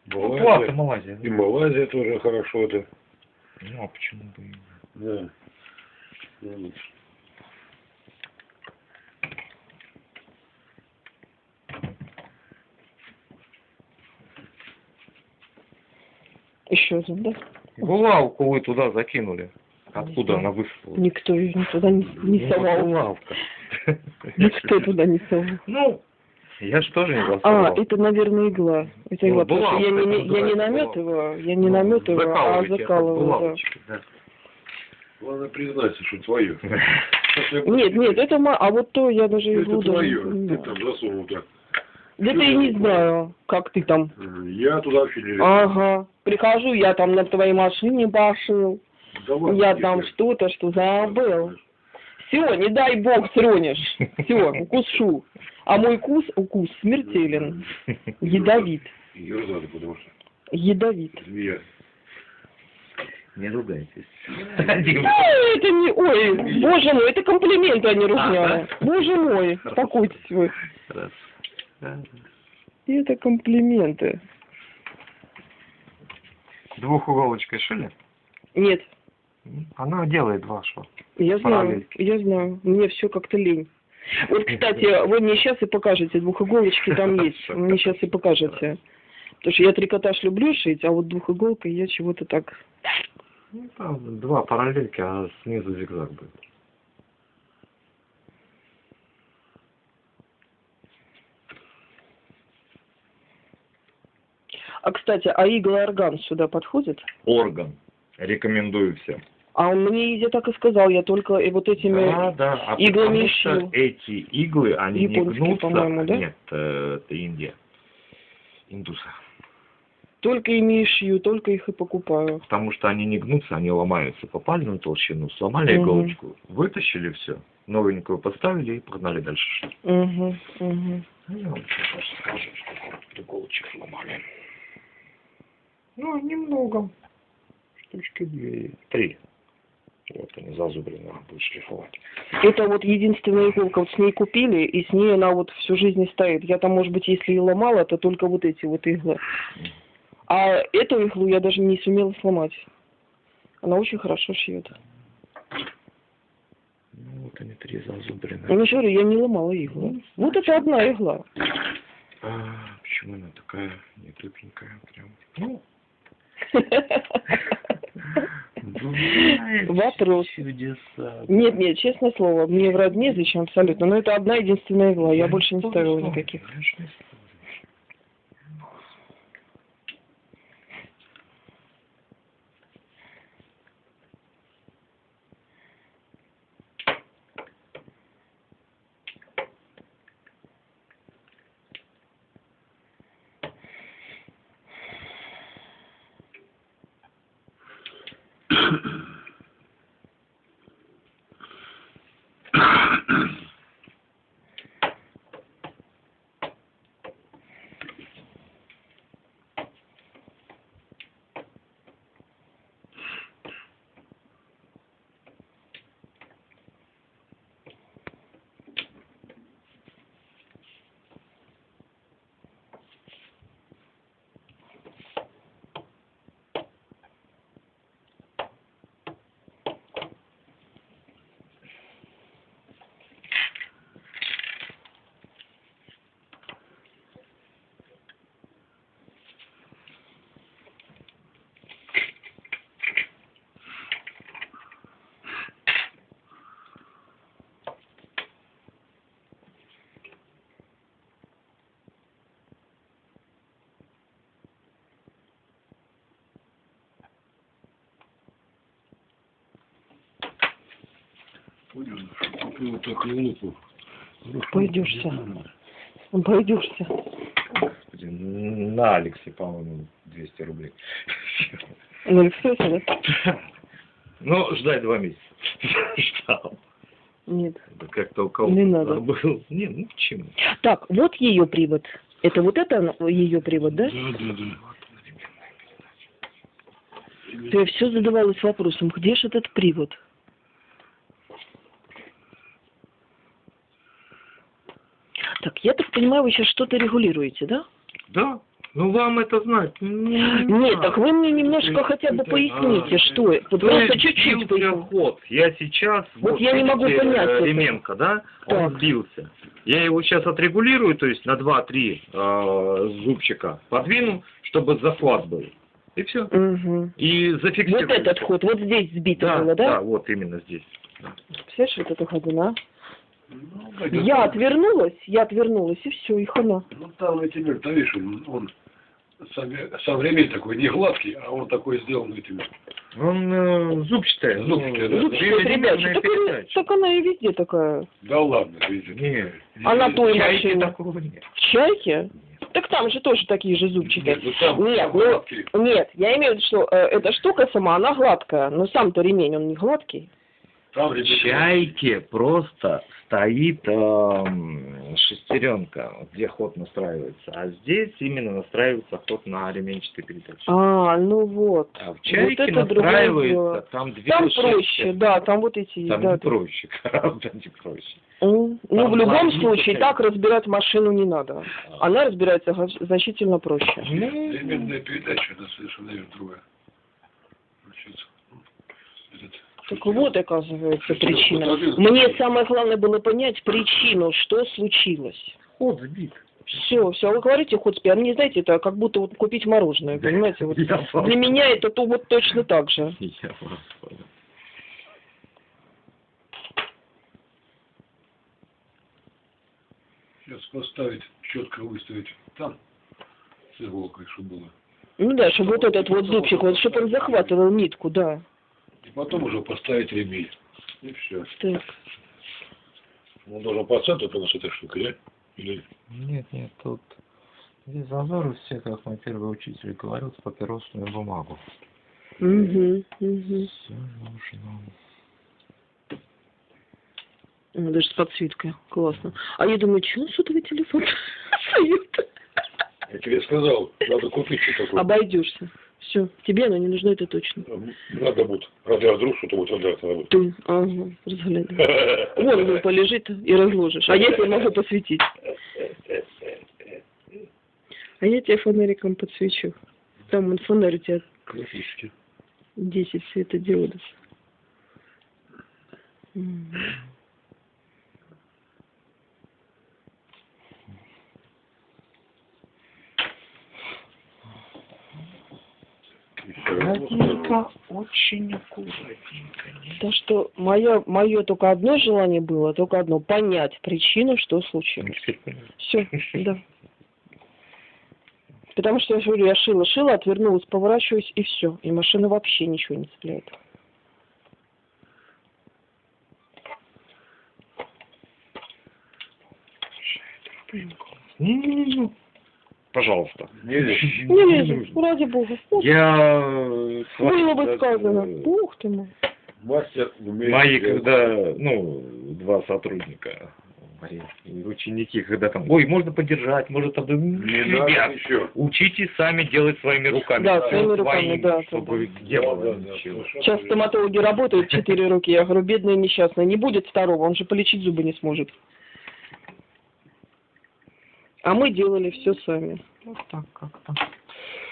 [SPEAKER 3] Ну, Плата
[SPEAKER 2] Малайзия.
[SPEAKER 3] Малайзия.
[SPEAKER 2] И Малайзия тоже хорошо, да.
[SPEAKER 3] Ну, а почему бы и нет?
[SPEAKER 2] Да. Ну,
[SPEAKER 1] Еще один, да?
[SPEAKER 3] Булавку вы туда закинули. Откуда она высыпала?
[SPEAKER 1] Никто ее туда не, не
[SPEAKER 3] Ну,
[SPEAKER 1] совал.
[SPEAKER 3] Булавка.
[SPEAKER 1] Никто туда не совал.
[SPEAKER 3] Ну, я ж тоже не
[SPEAKER 1] А,
[SPEAKER 3] засовывал.
[SPEAKER 1] это, наверное, игла. Это
[SPEAKER 3] Ну,
[SPEAKER 1] игла, потому что я не, не- я не
[SPEAKER 3] называется
[SPEAKER 1] наметываю, я не
[SPEAKER 3] Ну,
[SPEAKER 1] наметываю, а
[SPEAKER 3] закалываете от
[SPEAKER 1] закалываю, да.
[SPEAKER 3] да.
[SPEAKER 2] Главное признаться, что твое.
[SPEAKER 1] Нет, нет, это ма... А вот то я даже иглу
[SPEAKER 2] Это твое. Ты там засунул так.
[SPEAKER 1] Да ты и не знаю, как ты там.
[SPEAKER 2] Я туда вообще не лезу.
[SPEAKER 1] Ага. Прихожу, я там на твоей машине пошил.
[SPEAKER 2] Давай,
[SPEAKER 1] Я там что-то, что забыл. Все, не дай бог тронешь. Все, укушу. А мой кус, укус смертелен. Ядовит.
[SPEAKER 2] Потому что
[SPEAKER 1] Ядовит.
[SPEAKER 2] змея.
[SPEAKER 3] Не ругайтесь.
[SPEAKER 1] Это не... Ой, боже мой, это комплименты, а не ругня. Боже мой, успокойтесь вы. Это комплименты.
[SPEAKER 3] Двухуголочкой шили?
[SPEAKER 1] Нет,
[SPEAKER 3] Она делает два шва.
[SPEAKER 1] я знаю,
[SPEAKER 3] Параллельки.
[SPEAKER 1] я знаю. Мне все как-то лень. Вот, кстати, вы мне сейчас и покажете, двухиголочки там есть. Вы мне сейчас и покажете. Потому что я трикотаж люблю шить, а вот двухиголкой я чего-то так...
[SPEAKER 3] Ну, там два параллельки, а снизу зигзаг будет.
[SPEAKER 1] А, кстати, а иглоорган сюда подходит?
[SPEAKER 3] Орган. Рекомендую всем.
[SPEAKER 1] А он мне, я так и сказал, я только и вот этими...
[SPEAKER 3] Да, да. А
[SPEAKER 1] иглами шил.
[SPEAKER 3] эти иглы, они
[SPEAKER 1] Японские,
[SPEAKER 3] не гнутся.
[SPEAKER 1] по-моему, да?
[SPEAKER 3] Нет, э, это Индия. Индуса.
[SPEAKER 1] Только ими и шью, только их и покупаю.
[SPEAKER 3] Потому что они не гнутся, они ломаются. Попали на толщину, сломали
[SPEAKER 1] Мгм.
[SPEAKER 3] иголочку, вытащили все, новенькую поставили и погнали дальше.
[SPEAKER 1] Угу, угу.
[SPEAKER 3] Я вам сейчас скажу, сколько иголочек сломали. Ну, немного. Штучки две, три. Вот они зазубрины, надо будет шлифовать.
[SPEAKER 1] Это вот единственная иголка, вот с ней купили, и с ней она вот всю жизнь стоит. Я там, может быть, если и ломала, то только вот эти вот иглы. А эту иглу я даже не сумела сломать. Она очень хорошо шьет.
[SPEAKER 3] Ну, вот они три зазубрины.
[SPEAKER 1] Же говорю, я не ломала иглу. Вот это одна игла.
[SPEAKER 3] А, почему она такая нетупенькая прям? Ну,
[SPEAKER 1] Вопрос.
[SPEAKER 3] чудеса.
[SPEAKER 1] Нет, нет, честное слово, мне врать незачем абсолютно. Но это одна единственная игла, я
[SPEAKER 3] Ну,
[SPEAKER 1] больше не ставила никаких.
[SPEAKER 3] Я ж не ставлю.
[SPEAKER 2] Понял, что купил вот такую лупу.
[SPEAKER 1] Пойдешься. Пойдешься.
[SPEAKER 3] Господи, на Алексе, по-моему, 200 рублей.
[SPEAKER 1] На Алиэкспрессе, да?
[SPEAKER 3] Ну, ждать два месяца. Ждал.
[SPEAKER 1] Нет.
[SPEAKER 3] Это Как-то у кого-то
[SPEAKER 1] Не надо.
[SPEAKER 3] забыл. Не, ну почему?
[SPEAKER 1] Так, вот ее привод. Это вот это ее привод, да?
[SPEAKER 2] Да, да, да.
[SPEAKER 1] Я все задавалась вопросом, где же этот привод? Так, я так понимаю, вы сейчас что-то регулируете, да?
[SPEAKER 3] Да. Ну, вам это знать. не
[SPEAKER 1] Нет, так вы мне немножко хотя бы поясните, что это. Вот
[SPEAKER 3] То
[SPEAKER 1] Просто чуть-чуть
[SPEAKER 3] ход. Я сейчас...
[SPEAKER 1] Вот я не могу
[SPEAKER 3] видите,
[SPEAKER 1] понять
[SPEAKER 3] э,
[SPEAKER 1] это.
[SPEAKER 3] Ременко, да? Он
[SPEAKER 1] Так.
[SPEAKER 3] сбился. Я его сейчас отрегулирую, то есть на 2-3 э, зубчика подвину, чтобы захват был. И все.
[SPEAKER 1] Мгм.
[SPEAKER 3] И зафиксирую.
[SPEAKER 1] Вот этот ход, вот здесь сбито
[SPEAKER 3] Да,
[SPEAKER 1] было,
[SPEAKER 3] да,
[SPEAKER 1] да?
[SPEAKER 3] вот именно здесь. Да.
[SPEAKER 1] Представляешь, вот эту ходина?
[SPEAKER 2] Ну,
[SPEAKER 1] Я отвернулась, я отвернулась, и все, и хана.
[SPEAKER 2] Ну, там этими, да, видишь, он, он со, со временем такой не гладкий, а он такой сделан этими.
[SPEAKER 3] Он э, зубчатый. ну,
[SPEAKER 2] Зубчатый, да.
[SPEAKER 1] Зубчатая передача. Так, она- так она и везде такая.
[SPEAKER 2] Да ладно, видите.
[SPEAKER 3] Не,
[SPEAKER 1] А на той машине?
[SPEAKER 3] такого нет.
[SPEAKER 1] В чайке? Так там же тоже такие же зубчики.
[SPEAKER 2] Нет, ну там
[SPEAKER 1] Нет, ну, нет, я имею в виду, что э, эта штука сама, она гладкая, но сам-то ремень, он не гладкий.
[SPEAKER 3] Чайке просто стоит эм, шестеренка, где ход настраивается. А здесь именно настраивается ход на ременчатой передаче.
[SPEAKER 1] А, ну вот.
[SPEAKER 3] А в чайке
[SPEAKER 1] это другое
[SPEAKER 3] настраивается, там две
[SPEAKER 1] Там проще, да, там вот эти,
[SPEAKER 3] Там
[SPEAKER 1] да.
[SPEAKER 3] не проще, гораздо не проще.
[SPEAKER 1] Ну,
[SPEAKER 3] Там
[SPEAKER 1] в любом случае, так разбирать машину не надо. Она разбирается значительно проще.
[SPEAKER 3] Ну,
[SPEAKER 2] Временная передача, это совершенно другое. Получается. Этот,
[SPEAKER 1] Так вот, оказывается, причина. Мне самое главное было понять причину, что случилось.
[SPEAKER 3] ход сбит.
[SPEAKER 1] Все, все, вы говорите ход спи, а мне, знаете, это как будто вот купить мороженое, понимаете? Вот
[SPEAKER 3] Я вас
[SPEAKER 1] для меня это то вот точно так же.
[SPEAKER 3] Я вас понял.
[SPEAKER 2] Сейчас поставить, четко выставить там, с иголкой, чтобы было.
[SPEAKER 1] Ну да, чтобы вот этот вот зубчик, вот чтобы он захватывал нитку, да.
[SPEAKER 2] И потом уже поставить ремень. И все.
[SPEAKER 1] Так.
[SPEAKER 2] Он должен по центру у нас эта штука, да? Или...
[SPEAKER 3] Нет, нет, тут здесь зазоры все, как мой первый учитель говорил, с папиросную бумагу.
[SPEAKER 1] Угу, угу.
[SPEAKER 3] Все нужно.
[SPEAKER 1] Даже с подсветкой. Классно. А я думаю, что он сотовый телефон?
[SPEAKER 2] Я тебе сказал, надо купить что такое.
[SPEAKER 1] Обойдешься. Все, тебе оно не нужно, это точно.
[SPEAKER 2] Надо будет. Разве вдруг что-то будет водрать надо будет.
[SPEAKER 1] Ты, ага, разглядай. Вон он полежит и разложишь. А я тебе могу посветить. А я тебе фонариком подсвечу. Там вон фонарь у тебя
[SPEAKER 2] Классический.
[SPEAKER 1] 10 светодиодов. М.
[SPEAKER 3] Аккуратненько, очень аккуратненько. не-
[SPEAKER 1] Так что мое, мое только одно желание было, только одно, понять причину, что случилось. Все, да. Потому что я говорю, я шила, шила, отвернулась, поворачиваюсь, и все. И машина вообще ничего не цепляет.
[SPEAKER 3] Не-не-не. Пожалуйста.
[SPEAKER 1] Не лезет, ради бога.
[SPEAKER 3] Я... э,
[SPEAKER 1] Было бы
[SPEAKER 3] даже,
[SPEAKER 1] сказано.
[SPEAKER 3] э,
[SPEAKER 1] Ух ты мой.
[SPEAKER 2] Мастер умеет.
[SPEAKER 3] Мои, когда, ну, два сотрудника, ученики, когда там, ой, можно подержать, может, там,
[SPEAKER 2] Не надо
[SPEAKER 3] ребят,
[SPEAKER 2] еще.
[SPEAKER 3] учитесь сами делать своими руками.
[SPEAKER 1] Да, своими руками, да,
[SPEAKER 3] Чтобы
[SPEAKER 1] да.
[SPEAKER 3] не было
[SPEAKER 2] Да, да,
[SPEAKER 3] ничего.
[SPEAKER 1] Сейчас стоматологи работают, четыре руки. Я говорю, бедная несчастная, не будет второго, он же полечить зубы не сможет. А мы делали все сами.
[SPEAKER 3] Вот так как-то.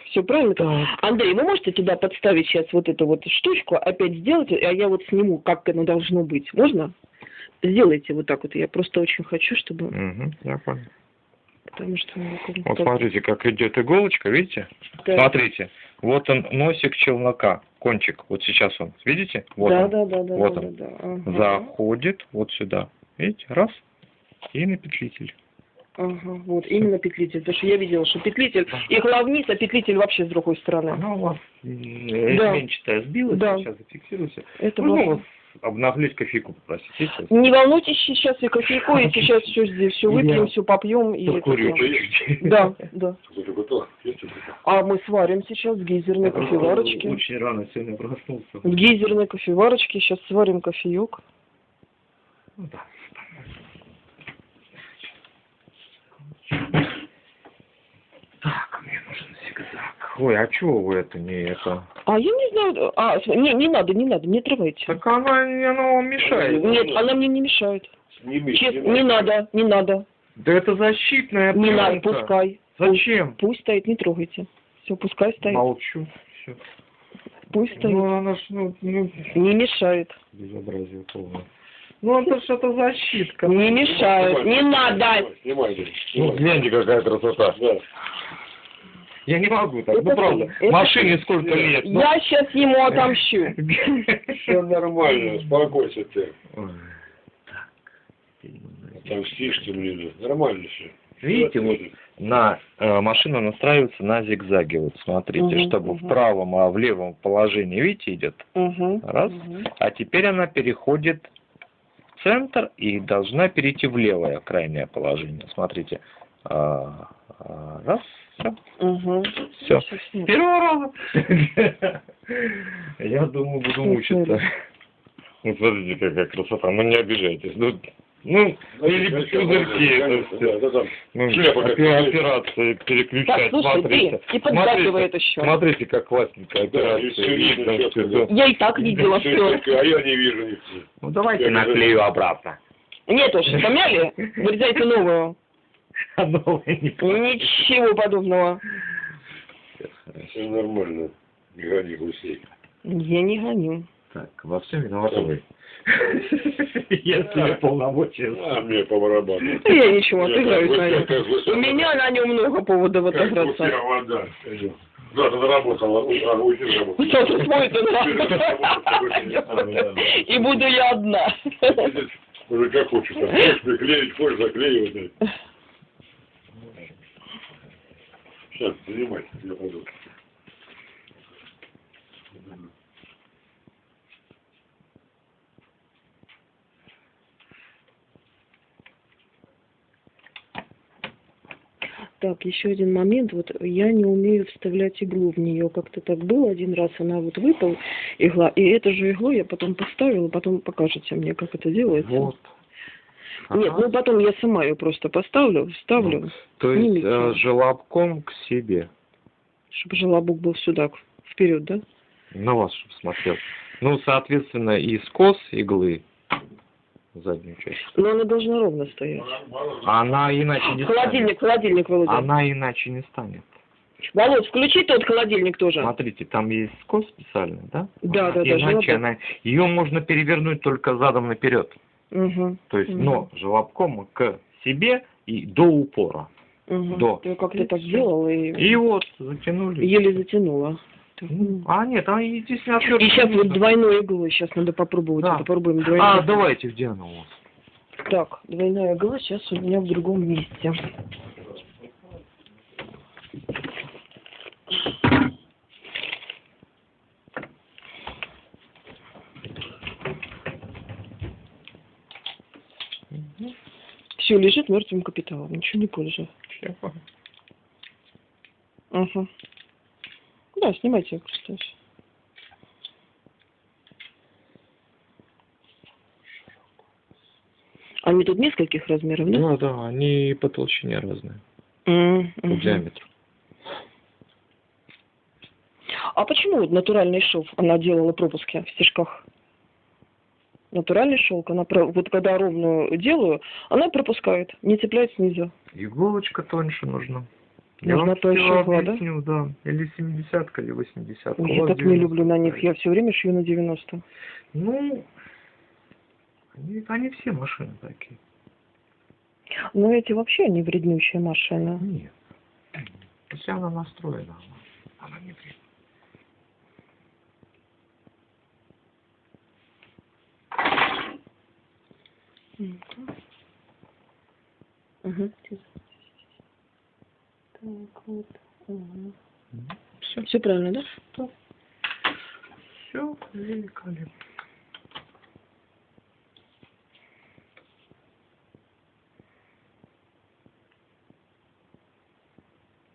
[SPEAKER 1] Все правильно? Андрей, вы можете туда подставить сейчас вот эту вот штучку, опять сделать, а я вот сниму, как оно должно быть. Можно? Сделайте вот так вот. Я просто очень хочу, чтобы...
[SPEAKER 3] Угу, я понял.
[SPEAKER 1] Потому что... как-
[SPEAKER 3] Вот
[SPEAKER 1] как-
[SPEAKER 3] смотрите, как идет иголочка, видите?
[SPEAKER 1] Да.
[SPEAKER 3] Смотрите, вот он носик челнока, кончик, вот сейчас он, видите? Вот
[SPEAKER 1] да,
[SPEAKER 3] он.
[SPEAKER 1] да, да, да,
[SPEAKER 3] Вот
[SPEAKER 1] да,
[SPEAKER 3] он.
[SPEAKER 1] да, да. Ага.
[SPEAKER 3] Заходит вот сюда, видите, раз, и на петлитель.
[SPEAKER 1] Ага, вот, именно петлитель. Потому что я видела, что петлитель, игла вниз, а петлитель вообще с другой стороны.
[SPEAKER 3] Она у вас
[SPEAKER 1] Да.
[SPEAKER 3] изменчатая сбилась,
[SPEAKER 1] Да.
[SPEAKER 3] сейчас зафиксируйся.
[SPEAKER 1] Это
[SPEAKER 3] Можно
[SPEAKER 1] было...
[SPEAKER 3] вас обнаглеть кофейку попросить?
[SPEAKER 1] Не волнуйтесь, сейчас и кофейку, и сейчас все здесь, все выпьем, все попьем. И
[SPEAKER 3] Покурю.
[SPEAKER 1] Да, да. А мы сварим сейчас в гейзерной кофеварочке.
[SPEAKER 3] Очень рано сегодня проснулся.
[SPEAKER 1] В гейзерной кофеварочке сейчас сварим кофеек.
[SPEAKER 3] Ну да. Так, мне нужен зигзаг. Ой, а чего вы это не это?
[SPEAKER 1] А я не знаю, а, не, не надо, не надо, не трогайте.
[SPEAKER 3] Так она, она вам мешает.
[SPEAKER 1] Нет, она мне не мешает.
[SPEAKER 2] Сними,
[SPEAKER 1] Честно, не надо, не надо,
[SPEAKER 3] Да это защитная
[SPEAKER 1] не надо,
[SPEAKER 3] пленка.
[SPEAKER 1] пускай.
[SPEAKER 3] Зачем?
[SPEAKER 1] Пусть стоит, не трогайте. Все, пускай стоит.
[SPEAKER 3] Молчу. Всё.
[SPEAKER 1] Пусть стоит.
[SPEAKER 3] Ну, она ж, ну, ну,
[SPEAKER 1] Не мешает.
[SPEAKER 3] безобразие полное. Ну, это это защитка.
[SPEAKER 1] Не мешает. Не надо.
[SPEAKER 2] Снимай, снимай.
[SPEAKER 3] Ну, гляньте, какая красота.
[SPEAKER 2] Да.
[SPEAKER 3] Я не могу так,
[SPEAKER 1] Это
[SPEAKER 3] ну правда.
[SPEAKER 1] это
[SPEAKER 3] Машине сколько лет. ну.
[SPEAKER 1] Я сейчас ему отомщу.
[SPEAKER 2] Все нормально, успокойся ты. Отомстишь ты мне, да. нормально все.
[SPEAKER 3] Видите, вот на э, машина настраивается на зигзаге. Вот смотрите,
[SPEAKER 1] Мгм,
[SPEAKER 3] чтобы в
[SPEAKER 1] мгм.
[SPEAKER 3] правом, а в левом положении, видите, идет.
[SPEAKER 1] Угу.
[SPEAKER 3] Раз. А теперь она переходит в центр и должна перейти в левое крайнее положение. Смотрите. А, а, Раз, все.
[SPEAKER 1] Угу.
[SPEAKER 3] Все. Первого раза. Я думаю, буду мучиться. Ну, смотрите, какая красота. Ну, не обижайтесь. Ну, ну или пузырьки, это все.
[SPEAKER 2] Да, да, да.
[SPEAKER 3] Ну, операции
[SPEAKER 1] Так,
[SPEAKER 3] переключать,
[SPEAKER 1] слушай,
[SPEAKER 3] смотрите.
[SPEAKER 1] ты, и поддакивает
[SPEAKER 3] Смотрите,
[SPEAKER 1] еще.
[SPEAKER 3] смотрите, как классненькая
[SPEAKER 2] Да, и
[SPEAKER 3] операция.
[SPEAKER 2] всё видно,
[SPEAKER 3] видно,
[SPEAKER 2] да.
[SPEAKER 1] Я и так видела все.
[SPEAKER 2] только, А я не вижу ничего.
[SPEAKER 3] Ну, давайте
[SPEAKER 2] Я
[SPEAKER 3] наклею обратно.
[SPEAKER 1] Нет уж, помяли? Вырезайте новую.
[SPEAKER 3] А новое не
[SPEAKER 1] Ничего подобного.
[SPEAKER 2] Все нормально. Не гони гусей.
[SPEAKER 1] Я не гоню.
[SPEAKER 3] Так, во всем виноваты вы. Если полномочия.
[SPEAKER 2] А мне по барабану.
[SPEAKER 1] Я ничего, отыграюсь на нем. У меня на нем много поводов отыграться.
[SPEAKER 2] вода. Завтра заработала. А, уйди работать.
[SPEAKER 1] Что свой И буду я одна.
[SPEAKER 2] Уже как хочешь. там, Хочешь приклеить, хочешь заклеивать. Сейчас, занимайся, я пойду.
[SPEAKER 1] Так, еще один момент. Вот я не умею вставлять иглу в нее. Как-то так было один раз, она вот выпала игла. И эту же иглу я потом поставила, потом покажете мне, как это делается.
[SPEAKER 3] Вот.
[SPEAKER 1] Нет, ну потом я сама ее просто поставлю, вставлю,
[SPEAKER 3] То есть э, желобком к себе.
[SPEAKER 1] чтобы желобок был сюда, вперед, да?
[SPEAKER 3] На вас чтоб смотрел. Ну, соответственно, и скос иглы заднюю часть.
[SPEAKER 1] Но она должна ровно стоять.
[SPEAKER 3] Она иначе не станет.
[SPEAKER 1] Холодильник, холодильник, Володя.
[SPEAKER 3] Она иначе не станет.
[SPEAKER 1] Володь, включи тот холодильник тоже.
[SPEAKER 3] Смотрите, там есть скос специальный, да?
[SPEAKER 1] Да, да, да,
[SPEAKER 3] Иначе она... Ее можно перевернуть только задом наперед.
[SPEAKER 1] Угу.
[SPEAKER 3] То есть,
[SPEAKER 1] Мгм.
[SPEAKER 3] но желобком к себе и до упора.
[SPEAKER 1] Угу.
[SPEAKER 3] До.
[SPEAKER 1] Ты как-то так
[SPEAKER 3] всё.
[SPEAKER 1] делал и,
[SPEAKER 3] И вот, затянули.
[SPEAKER 1] еле затянула.
[SPEAKER 3] Ну, А, нет, а здесь не
[SPEAKER 1] И сейчас вот двойной иглой, сейчас надо попробовать.
[SPEAKER 3] Да.
[SPEAKER 1] Попробуем двойной.
[SPEAKER 3] А, давайте, где она у вас?
[SPEAKER 1] Так, двойная игла сейчас у меня в другом месте. Все, лежит мертвым капиталом, ничего не пользую.
[SPEAKER 3] Чего?
[SPEAKER 1] Да, снимайте просто. Они тут нескольких размеров, да?
[SPEAKER 3] Да, да, они по толщине разные,
[SPEAKER 1] М,
[SPEAKER 3] по
[SPEAKER 1] мгм.
[SPEAKER 3] диаметру.
[SPEAKER 1] А почему вот натуральный шов она делала пропуски в стежках? Натуральный шелк, она вот когда ровную делаю, она пропускает, не цепляет снизу.
[SPEAKER 3] Иголочка тоньше нужна.
[SPEAKER 1] Нужна
[SPEAKER 3] вам
[SPEAKER 1] тоньше
[SPEAKER 3] всё
[SPEAKER 1] игла, да?
[SPEAKER 3] Или 70 или 80
[SPEAKER 1] Ой, я так не люблю на них, я все время шью на 90.
[SPEAKER 3] Ну, они, они все машины такие.
[SPEAKER 1] Но эти вообще не вреднющие машины.
[SPEAKER 3] Нет. Если она настроена, она, она не вредна.
[SPEAKER 1] Угу. Так, вот.
[SPEAKER 3] Все,
[SPEAKER 1] Все правильно, да?
[SPEAKER 3] все великолепно.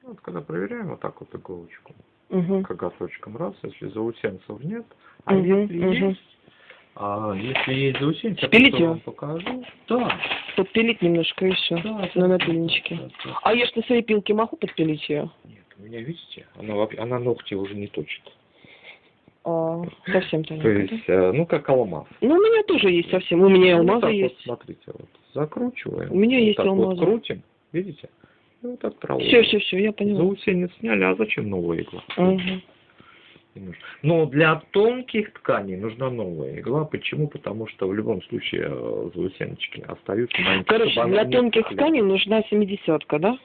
[SPEAKER 3] Вот когда проверяем вот так вот иголочку,
[SPEAKER 1] Угу.
[SPEAKER 3] коготочком раз, если заусенцев нет, а
[SPEAKER 1] Мгм,
[SPEAKER 3] если
[SPEAKER 1] мгм.
[SPEAKER 3] есть, а если есть заусенцы, я покажу. Да,
[SPEAKER 1] Подпилить немножко и все.
[SPEAKER 3] да,
[SPEAKER 1] На напильничке.
[SPEAKER 3] да, да.
[SPEAKER 1] А я ж на своей пилке могу подпилить ее?
[SPEAKER 3] Нет, у меня, видите, она, вообще- она ногти уже не точит.
[SPEAKER 1] А, совсем
[SPEAKER 3] То
[SPEAKER 1] да?
[SPEAKER 3] есть, э, ну, как алмаз.
[SPEAKER 1] Ну, у меня тоже есть совсем. У меня
[SPEAKER 3] Ну, вот
[SPEAKER 1] алмазы
[SPEAKER 3] так вот,
[SPEAKER 1] есть.
[SPEAKER 3] смотрите, вот, закручиваем.
[SPEAKER 1] У меня
[SPEAKER 3] вот
[SPEAKER 1] есть
[SPEAKER 3] так вот
[SPEAKER 1] алмазы.
[SPEAKER 3] крутим, видите? И вот отправляем.
[SPEAKER 1] Все, все, все, я поняла.
[SPEAKER 3] Заусенец сняли, а зачем новая игла?
[SPEAKER 1] Мгм.
[SPEAKER 3] Не нужно. Но для тонких тканей нужна новая игла. Почему? Потому что в любом случае э, заусеночки остаются маленькие.
[SPEAKER 1] Короче, для тонких тканей нужна семидесятка, да?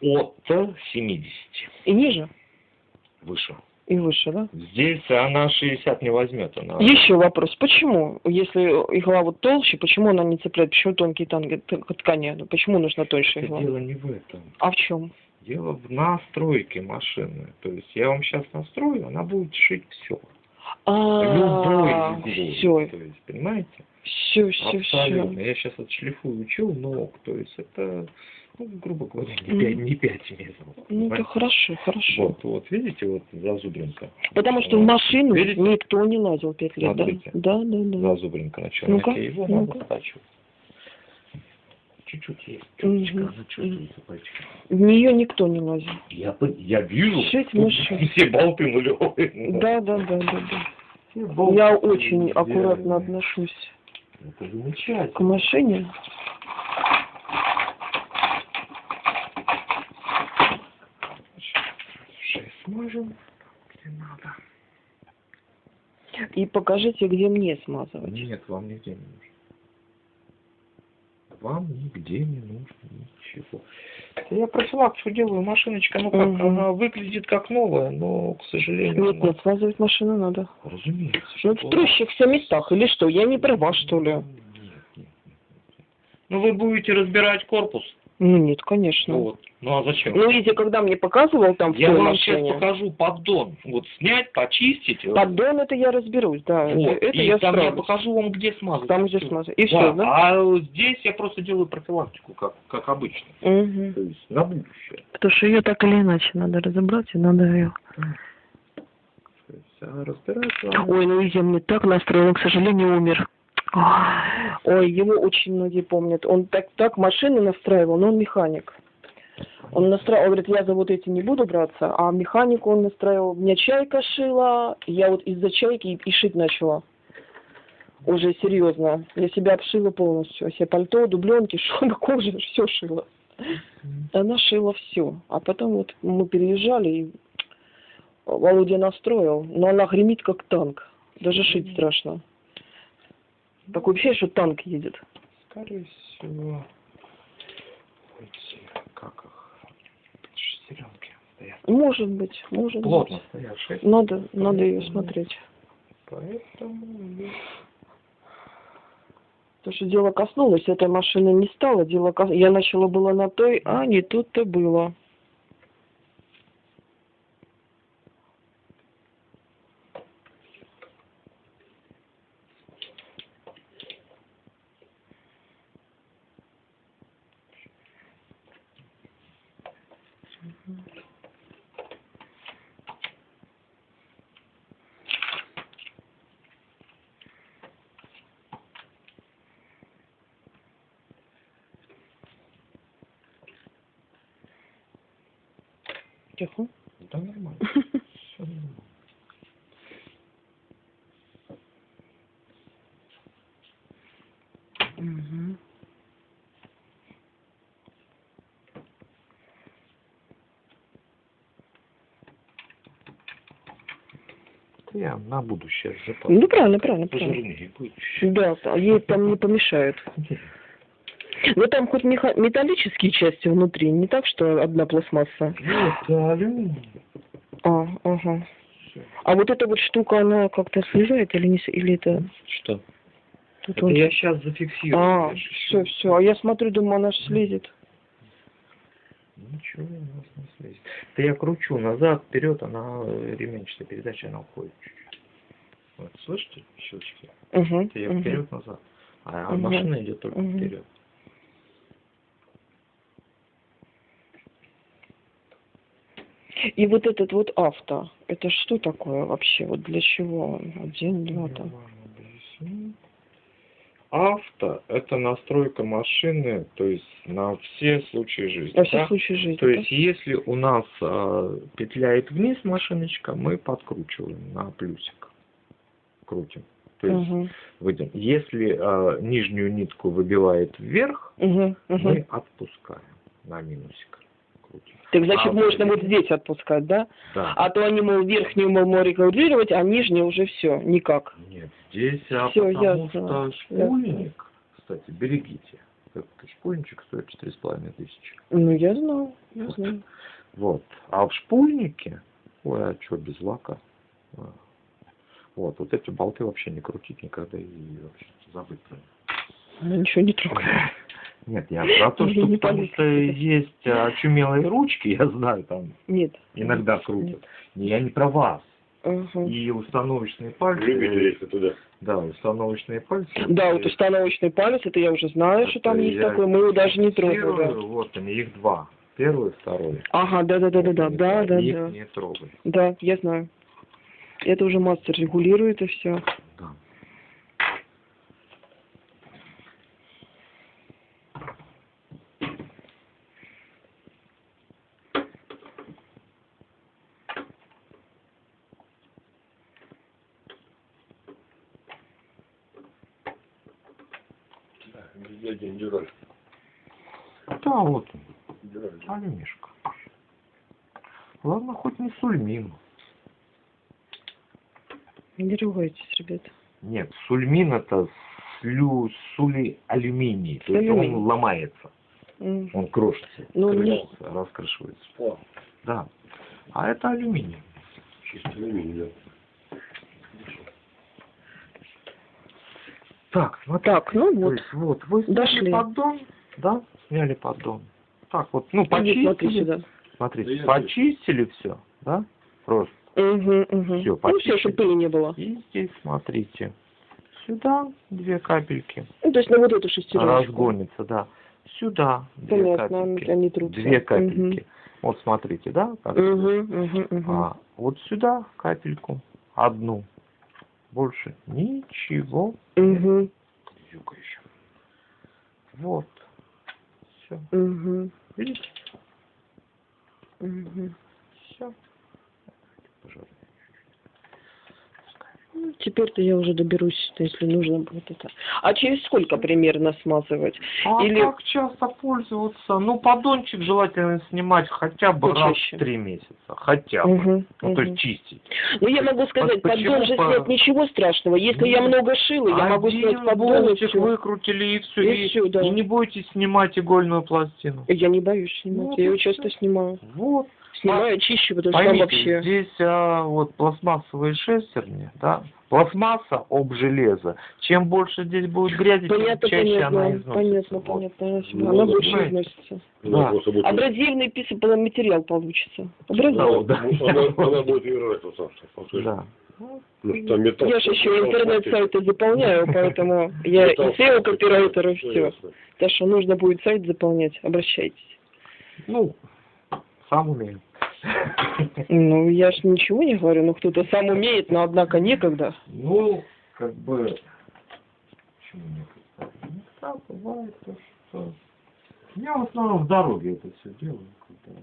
[SPEAKER 3] От 70
[SPEAKER 1] И ниже,
[SPEAKER 3] выше.
[SPEAKER 1] и выше, да?
[SPEAKER 3] Здесь она 60 не возьмет. Она...
[SPEAKER 1] Еще вопрос. Почему, если игла вот толще, почему она не цепляет? Почему тонкие танги, ткани? Почему нужна тоньше
[SPEAKER 3] Это
[SPEAKER 1] игла?
[SPEAKER 3] дело не в этом.
[SPEAKER 1] А в чем?
[SPEAKER 3] Дело в настройке машины. То есть я вам сейчас настрою, она будет шить все.
[SPEAKER 1] А,
[SPEAKER 3] Любой
[SPEAKER 1] все,
[SPEAKER 3] То есть, понимаете?
[SPEAKER 1] все, все,
[SPEAKER 3] Абсолютно.
[SPEAKER 1] все.
[SPEAKER 3] Я сейчас отшлифую челнок. То есть это, ну, грубо говоря, не
[SPEAKER 1] Мгм.
[SPEAKER 3] 5, не пять метров.
[SPEAKER 1] Ну, это хорошо, хорошо.
[SPEAKER 3] Вот, вот, видите, вот зазубринка.
[SPEAKER 1] Потому что в машину
[SPEAKER 3] Видите?
[SPEAKER 1] никто не лазил пять лет, да?
[SPEAKER 3] Смотрите.
[SPEAKER 1] Да, да, да.
[SPEAKER 3] Зазубринка на
[SPEAKER 1] Ну-ка,
[SPEAKER 3] черноке. Его
[SPEAKER 1] ну-ка.
[SPEAKER 3] надо стачивать. Чуть-чуть есть. Чуточка, она чувствуется пальчиком.
[SPEAKER 1] В нее никто не лазил.
[SPEAKER 3] Я, я вижу, все болты нулевые.
[SPEAKER 1] Да, да, да, да, да.
[SPEAKER 3] Болты
[SPEAKER 1] Я очень аккуратно отношусь
[SPEAKER 3] Это
[SPEAKER 1] к
[SPEAKER 3] замечательно.
[SPEAKER 1] машине.
[SPEAKER 3] Шесть смажем, где надо.
[SPEAKER 1] И покажите, где мне смазывать.
[SPEAKER 3] Нет, вам нигде не нужно. Вам нигде не нужно ничего. Я профилактику делаю, машиночка, ну как,
[SPEAKER 1] Мгм.
[SPEAKER 3] она выглядит как новая, но, к сожалению,
[SPEAKER 1] Нет,
[SPEAKER 3] она-
[SPEAKER 1] нет, смазывать машину надо.
[SPEAKER 3] разумеется.
[SPEAKER 1] Ну, в трущихся местах, или что? Я не права, что ли?
[SPEAKER 3] Нет, нет, нет, нет. Ну вы будете разбирать корпус.
[SPEAKER 1] Ну, нет, конечно.
[SPEAKER 3] Ну, вот. ну а зачем?
[SPEAKER 1] Ну, видите, когда мне показывал там в
[SPEAKER 3] Я вам сейчас покажу поддон. Вот снять, почистить.
[SPEAKER 1] поддон это я разберусь, да.
[SPEAKER 3] Вот.
[SPEAKER 1] Это,
[SPEAKER 3] и
[SPEAKER 1] я
[SPEAKER 3] там я
[SPEAKER 1] справлюсь.
[SPEAKER 3] покажу вам, где смазать.
[SPEAKER 1] Там, где смазать. И
[SPEAKER 3] Да,
[SPEAKER 1] все, да?
[SPEAKER 3] А здесь я просто делаю профилактику, как, как обычно.
[SPEAKER 1] Угу.
[SPEAKER 3] То есть на будущее.
[SPEAKER 1] Потому что ее так или иначе надо разобрать, и надо ее...
[SPEAKER 3] То есть, разбирать вам-
[SPEAKER 1] Ой, ну Изя мне так настроил, он, к сожалению, умер. Ой, его очень многие помнят. Он так, так машины настраивал, но он механик. Он настраивал, он говорит, я за вот эти не буду браться, а механику он настраивал. Меня чайка шила, я вот из-за чайки и, и шить начала. Уже серьезно. Я себя обшила полностью. Себе пальто, дубленки, шубы, кожу, все шила. Она шила все. А потом вот мы переезжали, и Володя настроил, но она гремит как танк. Даже шить страшно. Такое ощущение, что танк едет.
[SPEAKER 3] Скорее всего, эти, как их, шестеренки стоят.
[SPEAKER 1] Может быть, может
[SPEAKER 3] Плотно
[SPEAKER 1] быть.
[SPEAKER 3] стоят шесть.
[SPEAKER 1] Надо, надо ее смотреть.
[SPEAKER 3] Поэтому
[SPEAKER 1] Потому что дело коснулось, этой машины не стало, дело кос- Я начала было на той, а не тут-то было. Тихо.
[SPEAKER 3] да нормально. Всё нормально. Это я на будущее запас.
[SPEAKER 1] Ну, правильно, правильно, правильно.
[SPEAKER 3] Пожирнее будет.
[SPEAKER 1] Да, а ей там не помешают. Но там хоть меха- металлические части внутри, не так, что одна пластмасса.
[SPEAKER 3] Нет, это алюминий.
[SPEAKER 1] А, ага. А вот эта вот штука, она как-то слезает или не или это?
[SPEAKER 3] Что?
[SPEAKER 1] Тут
[SPEAKER 3] Это
[SPEAKER 1] вот-
[SPEAKER 3] я сейчас зафиксирую.
[SPEAKER 1] А, все, все. А я смотрю, думаю, она ж слезет.
[SPEAKER 3] Ничего у нас не слезет. Да я кручу назад, вперед, она э, ременчатая передача, она уходит чуть-чуть. Вот, слышите щелчки?
[SPEAKER 1] Угу.
[SPEAKER 3] Это я вперед назад. А
[SPEAKER 1] Мгм.
[SPEAKER 3] машина идет только
[SPEAKER 1] Мгм.
[SPEAKER 3] вперед.
[SPEAKER 1] И вот этот вот авто, это что такое вообще? Вот для чего? Один, два, там.
[SPEAKER 3] Авто – это настройка машины, то есть на все случаи жизни.
[SPEAKER 1] На все
[SPEAKER 3] да?
[SPEAKER 1] случаи жизни.
[SPEAKER 3] То
[SPEAKER 1] да?
[SPEAKER 3] есть, если у нас а, петляет вниз машиночка, мы подкручиваем на плюсик. Крутим. То есть,
[SPEAKER 1] Мгм.
[SPEAKER 3] выйдем. Если а, нижнюю нитку выбивает вверх,
[SPEAKER 1] Мгм, мгм.
[SPEAKER 3] мы отпускаем на минусик.
[SPEAKER 1] Так значит,
[SPEAKER 3] А,
[SPEAKER 1] можно
[SPEAKER 3] вот
[SPEAKER 1] здесь отпускать, да?
[SPEAKER 3] Да.
[SPEAKER 1] А то они, мол, верхнюю мол, можно регулировать, а нижнюю уже все, никак.
[SPEAKER 3] Нет, здесь, а
[SPEAKER 1] Всё,
[SPEAKER 3] потому
[SPEAKER 1] ясно,
[SPEAKER 3] что шпульник, кстати, берегите. Этот шпульничек стоит четыре с половиной тысячи.
[SPEAKER 1] Ну, я знаю, я
[SPEAKER 3] Вот.
[SPEAKER 1] знаю.
[SPEAKER 3] Вот. А в шпульнике, ой, а что, без лака? А. Вот, вот эти болты вообще не крутить никогда и вообще забыть про них.
[SPEAKER 1] Она ничего не трогает.
[SPEAKER 3] Нет, я про то, что потому что есть очумелые ручки, я знаю, там
[SPEAKER 1] Нет.
[SPEAKER 3] иногда крутят. Я не про вас.
[SPEAKER 1] Ага.
[SPEAKER 3] И установочные пальцы.
[SPEAKER 2] Любите туда.
[SPEAKER 3] Да, установочные пальцы.
[SPEAKER 1] Да, вот установочный палец, это я уже знаю, что там
[SPEAKER 3] Это
[SPEAKER 1] есть такой, мы его даже не
[SPEAKER 3] фиксирую,
[SPEAKER 1] трогали.
[SPEAKER 3] Вот они, их два. Первый, второй.
[SPEAKER 1] Ага, да, да, да, да, да, да, да,
[SPEAKER 3] их
[SPEAKER 1] да.
[SPEAKER 3] не трогай.
[SPEAKER 1] Да, я знаю. Это уже мастер регулирует и все.
[SPEAKER 3] Да.
[SPEAKER 2] Дядя Индюраль.
[SPEAKER 3] Да, вот он, Алюмишка. Ладно, хоть не сульмин.
[SPEAKER 1] Не ругайтесь, ребят.
[SPEAKER 3] Нет, сульмин это слю, сули алюминий. То есть
[SPEAKER 1] Алюминий.
[SPEAKER 3] он ломается,
[SPEAKER 1] М.
[SPEAKER 3] он крошится,
[SPEAKER 1] Ну, не-
[SPEAKER 3] крышится, раскрышивается.
[SPEAKER 2] О,
[SPEAKER 3] Да. А это алюминий.
[SPEAKER 2] чисто алюминий, да.
[SPEAKER 3] Так, смотри.
[SPEAKER 1] Так, ну
[SPEAKER 3] То
[SPEAKER 1] вот.
[SPEAKER 3] есть вот, вы сняли
[SPEAKER 1] Дошли.
[SPEAKER 3] поддон, да? Сняли поддон. Так вот, ну, почистили.
[SPEAKER 1] сюда.
[SPEAKER 3] Смотрите,
[SPEAKER 2] Да я
[SPEAKER 3] почистили все, да? Просто.
[SPEAKER 1] Угу, угу.
[SPEAKER 3] Всё,
[SPEAKER 1] ну все,
[SPEAKER 3] почистили.
[SPEAKER 1] чтобы пыли не было.
[SPEAKER 3] И здесь, смотрите, сюда две капельки.
[SPEAKER 1] Ну, то есть на вот эту шестеренку.
[SPEAKER 3] Разгонится, да. Сюда две
[SPEAKER 1] Понятно,
[SPEAKER 3] капельки.
[SPEAKER 1] они трутся.
[SPEAKER 3] Две капельки. Вот смотрите, да? как
[SPEAKER 1] Угу, угу, угу.
[SPEAKER 3] А вот сюда капельку. Одну. Больше ничего.
[SPEAKER 1] Угу,
[SPEAKER 3] Юга еще. Вот. Все.
[SPEAKER 1] угу,
[SPEAKER 3] Видите?
[SPEAKER 1] угу.
[SPEAKER 3] Все. Пожалуйста.
[SPEAKER 1] Ну, Теперь-то я уже доберусь, если нужно будет это. А через сколько примерно смазывать?
[SPEAKER 3] А
[SPEAKER 1] Или-
[SPEAKER 3] как часто пользоваться? Ну, поддончик желательно снимать хотя бы раз
[SPEAKER 1] Почаще.
[SPEAKER 3] в три месяца. Хотя бы.
[SPEAKER 1] Мгм,
[SPEAKER 3] Ну, то
[SPEAKER 1] мгм.
[SPEAKER 3] есть чистить.
[SPEAKER 1] Ну, я могу сказать,
[SPEAKER 3] почему
[SPEAKER 1] поддон же
[SPEAKER 3] по-
[SPEAKER 1] снять ничего страшного. Если я
[SPEAKER 3] Нет.
[SPEAKER 1] много шила, я могу
[SPEAKER 3] Один
[SPEAKER 1] снять поддон всё.
[SPEAKER 3] выкрутили и все.
[SPEAKER 1] И
[SPEAKER 3] И,
[SPEAKER 1] всё, да.
[SPEAKER 3] и не будете снимать игольную пластину.
[SPEAKER 1] Я не боюсь снимать,
[SPEAKER 3] Вот
[SPEAKER 1] я ее часто снимаю.
[SPEAKER 3] Вот.
[SPEAKER 1] Снимаю, чищу, потому что там
[SPEAKER 3] Поймите,
[SPEAKER 1] вообще...
[SPEAKER 3] здесь а, вот пластмассовые шестерни, да, пластмасса об железо. Чем больше здесь будет грязи, тем
[SPEAKER 1] Понятно,
[SPEAKER 3] чаще она
[SPEAKER 1] понятно,
[SPEAKER 3] износится.
[SPEAKER 1] понятно,
[SPEAKER 3] Вот.
[SPEAKER 1] понятно. Она, себе-
[SPEAKER 2] Ну,
[SPEAKER 1] она
[SPEAKER 2] да,
[SPEAKER 1] больше
[SPEAKER 3] понимаете.
[SPEAKER 1] износится.
[SPEAKER 2] Она
[SPEAKER 3] Да.
[SPEAKER 2] будет-
[SPEAKER 1] Абразивный писательный материал получится. Абразивный.
[SPEAKER 3] Да, да.
[SPEAKER 2] Она, она будет играть вот так, что
[SPEAKER 3] Да.
[SPEAKER 2] Что там металл.
[SPEAKER 1] Я же еще интернет-сайты заполняю, поэтому я и
[SPEAKER 2] Металл,
[SPEAKER 1] SEO-копирайтер, и все. Так что нужно будет сайт заполнять, обращайтесь.
[SPEAKER 3] Ну, сам умею.
[SPEAKER 1] Ну, я ж ничего не говорю, ну кто-то сам умеет, но однако некогда.
[SPEAKER 3] Ну, как бы... Почему не представить? Ну, так бывает то, что... Я в основном в дороге это все делаю. когда.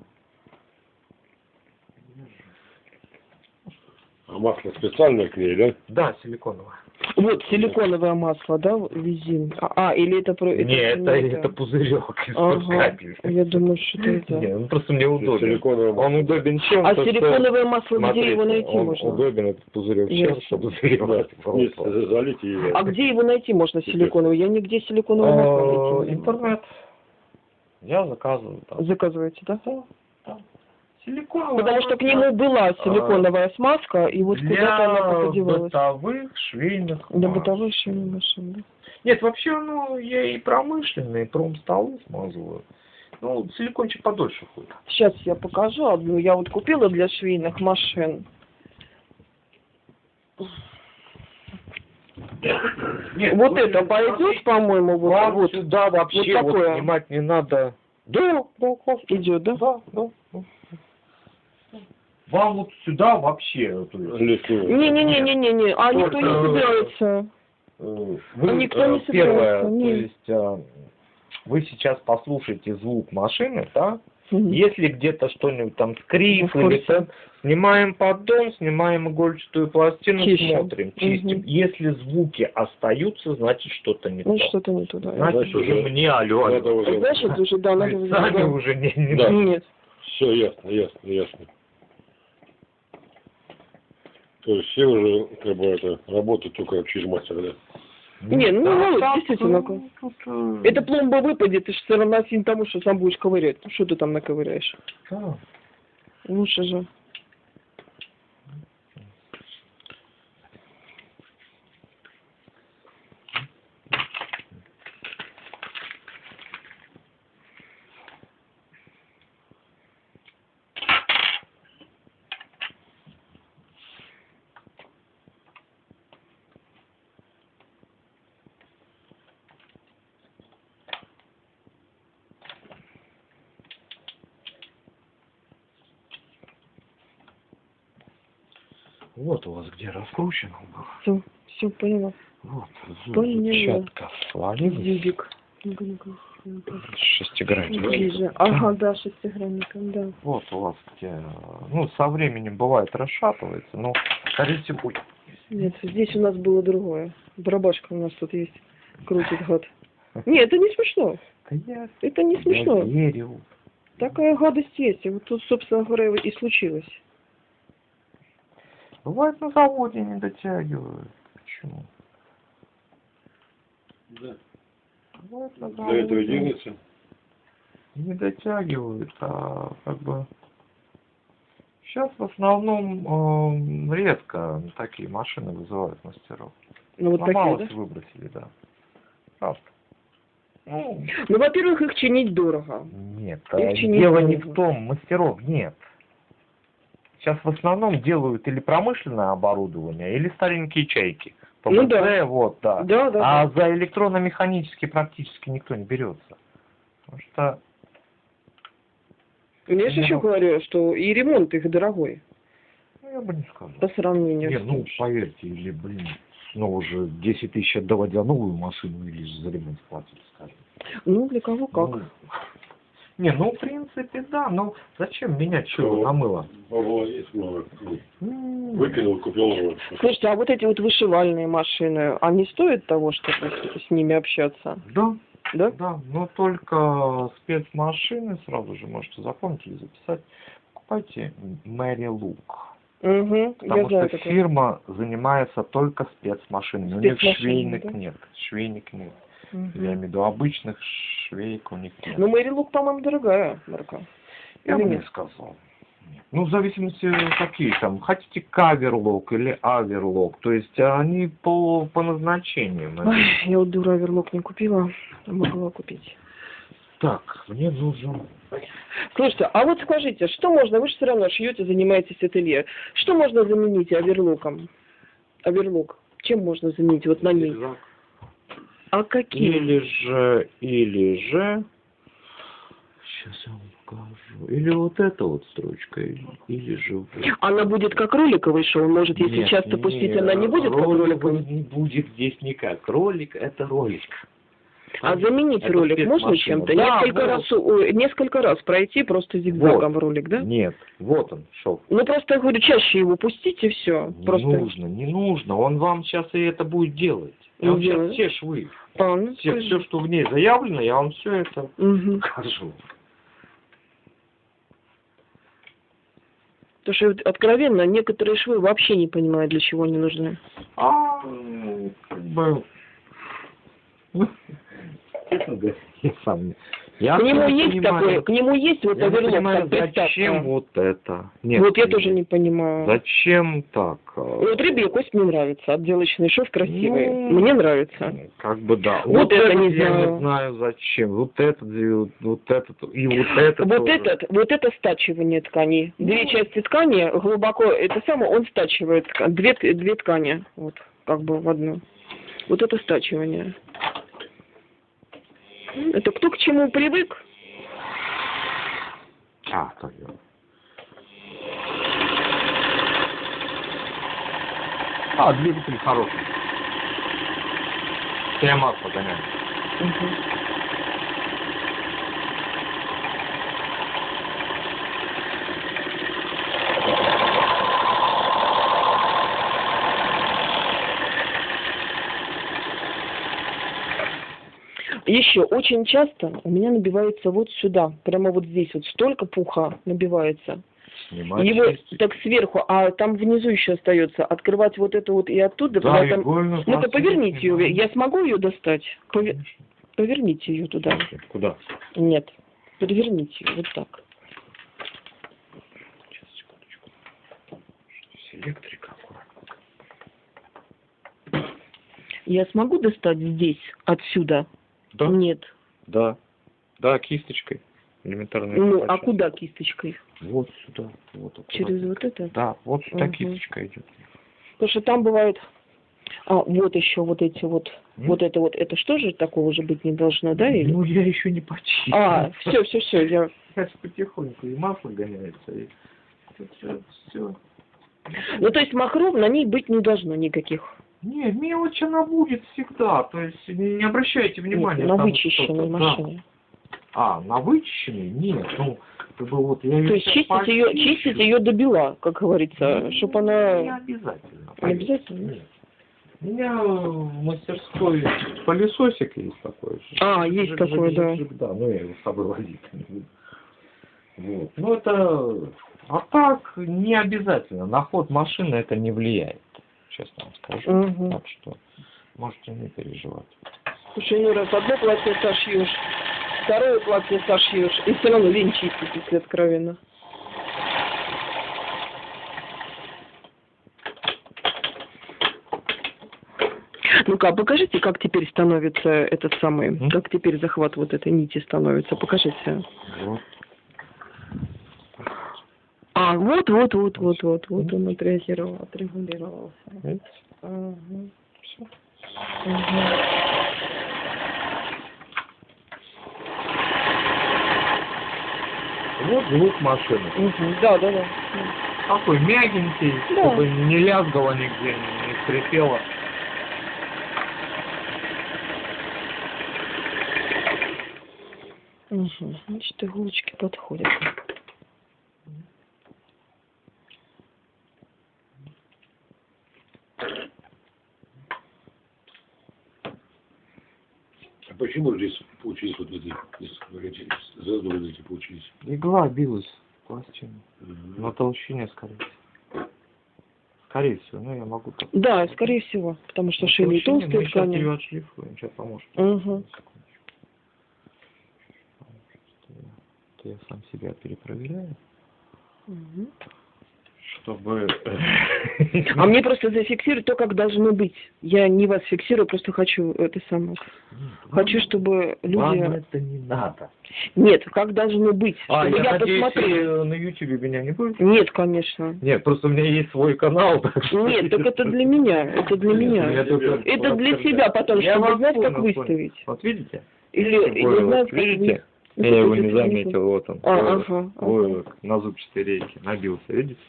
[SPEAKER 2] А масло специальное к ней, да?
[SPEAKER 3] Да, силиконовое.
[SPEAKER 1] Вот, силиконовое масло, да, визин. А, а, или это... про-
[SPEAKER 3] Не, это,
[SPEAKER 1] не
[SPEAKER 3] это пузырек из
[SPEAKER 1] Ага.
[SPEAKER 3] капель.
[SPEAKER 1] Я думаю, что это...
[SPEAKER 3] Не, он просто мне удобен.
[SPEAKER 2] Силиконовое масло.
[SPEAKER 3] Он удобен чем?
[SPEAKER 1] А
[SPEAKER 3] то, что-
[SPEAKER 1] силиконовое масло, где
[SPEAKER 3] Смотрите,
[SPEAKER 1] его найти
[SPEAKER 3] он
[SPEAKER 1] можно?
[SPEAKER 3] удобен, этот пузырек чем, чтобы заливать в рот.
[SPEAKER 2] Если залить и...
[SPEAKER 1] А где его найти можно, силиконовое? Я нигде силиконовое масло найти не могу.
[SPEAKER 3] Интернет. Я заказываю там.
[SPEAKER 1] Заказываете, да?
[SPEAKER 3] Силиконовый.
[SPEAKER 1] Потому что к нему была силиконовая смазка, и вот куда-то она
[SPEAKER 3] для
[SPEAKER 1] подевалась.
[SPEAKER 3] бытовых швейных
[SPEAKER 1] Для
[SPEAKER 3] масок.
[SPEAKER 1] бытовой швейной машины, да?
[SPEAKER 3] Нет, вообще, ну, я и промышленные, и промстолы смазываю. Ну, силикончик подольше ходит.
[SPEAKER 1] Сейчас я покажу одну. Я вот купила для швейных машин.
[SPEAKER 3] Нет,
[SPEAKER 1] вот это пойдет, по-моему, вот,
[SPEAKER 3] Вам
[SPEAKER 1] вот
[SPEAKER 3] сюда вообще
[SPEAKER 1] вот
[SPEAKER 3] вот
[SPEAKER 1] такое.
[SPEAKER 3] снимать не надо. Да, да,
[SPEAKER 1] идет, да?
[SPEAKER 3] Да, да. да. Вам вот сюда вообще, то есть,
[SPEAKER 2] Лесную.
[SPEAKER 1] Не-не-не-не-не, а никто не
[SPEAKER 3] Только-
[SPEAKER 1] собирается.
[SPEAKER 3] э, вы,
[SPEAKER 1] никто не
[SPEAKER 3] э, первое,
[SPEAKER 1] собирается,
[SPEAKER 3] то
[SPEAKER 1] нет.
[SPEAKER 3] есть, э, вы сейчас послушаете звук машины, да?
[SPEAKER 1] Мгм.
[SPEAKER 3] Если где-то что-нибудь там
[SPEAKER 1] В
[SPEAKER 3] скрип
[SPEAKER 1] курсе.
[SPEAKER 3] или там, снимаем поддон, снимаем игольчатую пластину,
[SPEAKER 1] Чищем.
[SPEAKER 3] смотрим, чистим.
[SPEAKER 1] Мгм.
[SPEAKER 3] Если звуки остаются, значит что-то не
[SPEAKER 1] Ну,
[SPEAKER 3] то.
[SPEAKER 1] что-то не туда.
[SPEAKER 3] Значит,
[SPEAKER 2] Значит,
[SPEAKER 3] уже
[SPEAKER 2] уже
[SPEAKER 3] мне алло, алло.
[SPEAKER 2] Надо уже...
[SPEAKER 1] Значит, уже, да, надо
[SPEAKER 3] сами
[SPEAKER 1] да.
[SPEAKER 3] уже не, не
[SPEAKER 2] Да.
[SPEAKER 1] Нет.
[SPEAKER 2] Все ясно, ясно, ясно. То есть все уже, как бы, это, работают только через мастера, да?
[SPEAKER 1] Не, ну,
[SPEAKER 3] Да,
[SPEAKER 1] ну,
[SPEAKER 3] так,
[SPEAKER 1] действительно,
[SPEAKER 3] тут,
[SPEAKER 1] Эта пломба выпадет, ты же все равно сильно тому, что сам будешь ковырять. Ну, что ты там наковыряешь?
[SPEAKER 3] да.
[SPEAKER 1] Лучше же.
[SPEAKER 3] Вот у вас где раскручено было.
[SPEAKER 1] Все, все поняла.
[SPEAKER 3] Вот, зубчатка свалилась.
[SPEAKER 1] Ну-ка.
[SPEAKER 3] Шестигранник.
[SPEAKER 1] Ближе. Ага, да, шестигранником, да.
[SPEAKER 3] Вот у вас где, ну, со временем бывает расшатывается, но, скорее всего,
[SPEAKER 1] Нет, здесь у нас было другое. Барабашка у нас тут есть. Крутит гад. Нет, это не смешно.
[SPEAKER 3] я,
[SPEAKER 1] Это не
[SPEAKER 3] я
[SPEAKER 1] смешно.
[SPEAKER 3] верю.
[SPEAKER 1] Такая гадость есть. И вот тут, собственно говоря, и случилось.
[SPEAKER 3] Бывает на заводе не дотягивают. Почему?
[SPEAKER 2] Да.
[SPEAKER 3] Бывает на
[SPEAKER 2] Для этого
[SPEAKER 3] заводе
[SPEAKER 2] делается.
[SPEAKER 3] не дотягивают, а как бы... Сейчас в основном э, редко такие машины вызывают мастеров.
[SPEAKER 1] Ну, вот такие, да?
[SPEAKER 3] Выбросили, да. Правда. Ну,
[SPEAKER 1] Ну, во-первых, их чинить дорого.
[SPEAKER 3] Нет,
[SPEAKER 1] Их
[SPEAKER 3] а
[SPEAKER 1] чинить
[SPEAKER 3] дело не
[SPEAKER 1] дорого.
[SPEAKER 3] в том, мастеров нет. Сейчас в основном делают или промышленное оборудование, или старенькие чайки.
[SPEAKER 1] Ну
[SPEAKER 3] ПВЦ,
[SPEAKER 1] да.
[SPEAKER 3] вот, да.
[SPEAKER 1] Да, да.
[SPEAKER 3] А за электронно-механически практически никто не берется. Потому что,
[SPEAKER 1] Я же еще
[SPEAKER 3] Ну.
[SPEAKER 1] говорю, что и ремонт их дорогой
[SPEAKER 3] ну, я бы не сказал.
[SPEAKER 1] по сравнению
[SPEAKER 3] Не,
[SPEAKER 1] с
[SPEAKER 3] ну, поверьте, или, блин, снова же 10 тысяч отдавать за новую машину или за ремонт платить, скажем.
[SPEAKER 1] Ну, для кого как.
[SPEAKER 3] Ну, Не, ну, в принципе, да, но зачем менять чего на мыло?
[SPEAKER 2] Бабла есть много.
[SPEAKER 3] М,
[SPEAKER 2] Выкинул, купил новое.
[SPEAKER 1] Слушайте, а вот эти вот вышивальные машины, они стоят того, чтобы с, ними общаться?
[SPEAKER 3] Да,
[SPEAKER 1] Да?
[SPEAKER 3] да, но только спецмашины, сразу же можете запомнить или записать, покупайте Мэри Лук.
[SPEAKER 1] Угу,
[SPEAKER 3] Потому
[SPEAKER 1] я знаю
[SPEAKER 3] что
[SPEAKER 1] такое.
[SPEAKER 3] фирма занимается только спецмашинами. У них
[SPEAKER 1] Спецмашинами,
[SPEAKER 3] швейник
[SPEAKER 1] да?
[SPEAKER 3] нет. Швейник нет.
[SPEAKER 1] Мгм.
[SPEAKER 3] Я имею в виду обычных швейк у них нет.
[SPEAKER 1] Ну, Мэри Лук, по-моему, дорогая марка.
[SPEAKER 3] Я
[SPEAKER 1] или
[SPEAKER 3] бы не
[SPEAKER 1] нет?
[SPEAKER 3] сказал. Ну, в зависимости какие там. Хотите каверлок или аверлок. То есть они по, по назначениям.
[SPEAKER 1] Ой, я вот дура оверлок не купила, а могла купить.
[SPEAKER 3] Так, мне нужен...
[SPEAKER 1] Слушайте, а вот скажите, что можно, вы же все равно шьете, занимаетесь ателье, что можно заменить оверлоком? Оверлок, чем можно заменить вот на ней?
[SPEAKER 3] рюкзак.
[SPEAKER 1] А какие?
[SPEAKER 3] Или же, или же... Сейчас я вам покажу. Или вот эта вот строчка, или, или же... вот.
[SPEAKER 1] Она будет как роликовый шоу, может, если
[SPEAKER 3] Нет,
[SPEAKER 1] часто пустить, она не будет как
[SPEAKER 3] роликовый не будет здесь никак. Ролик это ролик.
[SPEAKER 1] А заменить
[SPEAKER 3] Это
[SPEAKER 1] ролик можно чем-то?
[SPEAKER 3] Да,
[SPEAKER 1] несколько,
[SPEAKER 3] вот.
[SPEAKER 1] раз, ой, несколько раз пройти просто зигзагом ролик, да?
[SPEAKER 3] Нет, вот он, шел.
[SPEAKER 1] Ну, просто, я говорю, чаще его пустить и все.
[SPEAKER 3] Не
[SPEAKER 1] Просто...
[SPEAKER 3] нужно, не нужно. Он вам сейчас и это будет делать. Я вам сейчас все швы,
[SPEAKER 1] А, ну,
[SPEAKER 3] все, все, что в ней заявлено, я вам все это
[SPEAKER 1] Мгм.
[SPEAKER 3] покажу.
[SPEAKER 1] Потому что, откровенно, некоторые швы вообще не понимают, для чего они нужны.
[SPEAKER 3] А, ну, как бы... Честно говоря, я сам не... Я
[SPEAKER 1] к нему есть
[SPEAKER 3] понимаю.
[SPEAKER 1] такое, к нему есть вот
[SPEAKER 3] Я
[SPEAKER 1] оверлок,
[SPEAKER 3] понимаю, зачем вот это? Нет,
[SPEAKER 1] вот я тоже не понимаю.
[SPEAKER 3] Зачем так?
[SPEAKER 1] Ну, Вот рыбья кость мне нравится, отделочный шов красивый.
[SPEAKER 3] Ну,
[SPEAKER 1] Мне нравится.
[SPEAKER 3] Как бы да.
[SPEAKER 1] Вот это
[SPEAKER 3] этот
[SPEAKER 1] не
[SPEAKER 3] я
[SPEAKER 1] знаю.
[SPEAKER 3] не знаю зачем. Вот этот, вот, вот этот и вот этот.
[SPEAKER 1] Вот
[SPEAKER 3] тоже.
[SPEAKER 1] этот, вот это стачивание ткани. Две
[SPEAKER 3] Ну.
[SPEAKER 1] части ткани глубоко, это самое, он стачивает две, две ткани, вот, как бы в одну. Вот это стачивание. Это кто к чему привык?
[SPEAKER 3] А, так я. А, двигатель хороший. ТМА погоняет.
[SPEAKER 1] Еще очень часто у меня набивается вот сюда, прямо вот здесь вот столько пуха набивается.
[SPEAKER 3] Снимать
[SPEAKER 1] Его
[SPEAKER 3] чистить.
[SPEAKER 1] так сверху, а там внизу еще остается. Открывать вот это вот и оттуда.
[SPEAKER 3] Да,
[SPEAKER 1] когда там-
[SPEAKER 3] игольную
[SPEAKER 1] Ну-ка поверните ее. Я смогу ее достать? Пове-
[SPEAKER 3] Конечно.
[SPEAKER 1] Поверните ее туда.
[SPEAKER 3] Куда?
[SPEAKER 1] Нет. Переверните ее вот так.
[SPEAKER 3] Сейчас, секундочку. Электрика аккуратно.
[SPEAKER 1] Я смогу достать здесь, отсюда?
[SPEAKER 3] Да?
[SPEAKER 1] Нет.
[SPEAKER 3] Да. Да, кисточкой. Элементарно.
[SPEAKER 1] Ну, а куда кисточкой?
[SPEAKER 3] Вот сюда. Вот.
[SPEAKER 1] Через вот это?
[SPEAKER 3] Да, вот сюда
[SPEAKER 1] Мгм.
[SPEAKER 3] кисточка идет.
[SPEAKER 1] Потому что там бывает... А, вот еще вот эти вот...
[SPEAKER 3] М?
[SPEAKER 1] Вот это вот, это что же такого же быть не должно, да? Или...
[SPEAKER 3] Ну, я еще не почистил.
[SPEAKER 1] А, все, все, все, я...
[SPEAKER 3] Сейчас потихоньку и масло гоняется, и все, все.
[SPEAKER 1] Ну, то есть махров на ней быть не должно никаких.
[SPEAKER 3] Не, мелочь она будет всегда, то есть не, не обращайте внимания.
[SPEAKER 1] Нет, на вычищенной
[SPEAKER 3] что-то, да.
[SPEAKER 1] машине.
[SPEAKER 3] А, на вычищенной? Нет, ну, как бы вот я
[SPEAKER 1] То есть чистить ее, чистить ее до бела, как говорится, чтобы
[SPEAKER 3] Не
[SPEAKER 1] она...
[SPEAKER 3] обязательно.
[SPEAKER 1] Не обязательно?
[SPEAKER 3] Нет. У меня в мастерской пылесосик есть такой.
[SPEAKER 1] А, есть такой, да.
[SPEAKER 3] жик- Да, но я его с собой возить не буду. Вот. Ну это... А так, не обязательно. На ход машины это не влияет. Честно вам скажу.
[SPEAKER 1] Мгм.
[SPEAKER 3] Так что можете не переживать.
[SPEAKER 1] Слушай, ну раз одно платье сошьешь, второе платье сошьешь, и все равно лень чистить, если откровенно. Ну-ка, покажите, как теперь становится этот самый,
[SPEAKER 3] М?
[SPEAKER 1] как теперь захват вот этой нити становится, покажите.
[SPEAKER 3] Вот.
[SPEAKER 1] А, вот, вот, вот, вот, вот, вот он отреагировал, отрегулировался.
[SPEAKER 3] Видите?
[SPEAKER 1] Ага.
[SPEAKER 3] Вот звук машины.
[SPEAKER 1] Мгм. Да, да, да.
[SPEAKER 3] Такой мягенький,
[SPEAKER 1] Да.
[SPEAKER 3] чтобы не лязгало нигде, не скрипело.
[SPEAKER 1] Угу. Значит, иголочки подходят.
[SPEAKER 2] А почему здесь получились вот эти, эти зазоры эти получились?
[SPEAKER 3] Игла билась в пластину.
[SPEAKER 2] Мгм.
[SPEAKER 3] На толщине, скорее всего. Скорее всего, ну я могу так.
[SPEAKER 1] Да, скорее всего, потому что шили толстые
[SPEAKER 3] Мы сейчас
[SPEAKER 1] ткани.
[SPEAKER 3] ее отшлифуем, сейчас поможет.
[SPEAKER 1] Угу.
[SPEAKER 3] Это я сам себя перепроверяю,
[SPEAKER 1] Мгм.
[SPEAKER 3] Чтобы...
[SPEAKER 1] А мне просто зафиксировать то, как должно быть. Я не вас фиксирую, просто хочу это самое. Хочу, чтобы
[SPEAKER 3] Вам
[SPEAKER 1] люди...
[SPEAKER 3] это не надо.
[SPEAKER 1] Нет, как должно быть.
[SPEAKER 3] А, я,
[SPEAKER 1] я
[SPEAKER 3] надеюсь,
[SPEAKER 1] посмотрела.
[SPEAKER 3] э, на YouTube меня не будет?
[SPEAKER 1] Нет, конечно.
[SPEAKER 3] Нет, просто у меня есть свой канал. так
[SPEAKER 1] Нет, так это для меня. Это для меня. Это для себя потом, чтобы знать, как выставить.
[SPEAKER 3] Вот видите?
[SPEAKER 1] Или, или знать, как
[SPEAKER 3] видите? Я его не заметил, вот он.
[SPEAKER 1] А,
[SPEAKER 3] Войлок.
[SPEAKER 1] ага, ага.
[SPEAKER 3] На зубчатой рейке набился, видите?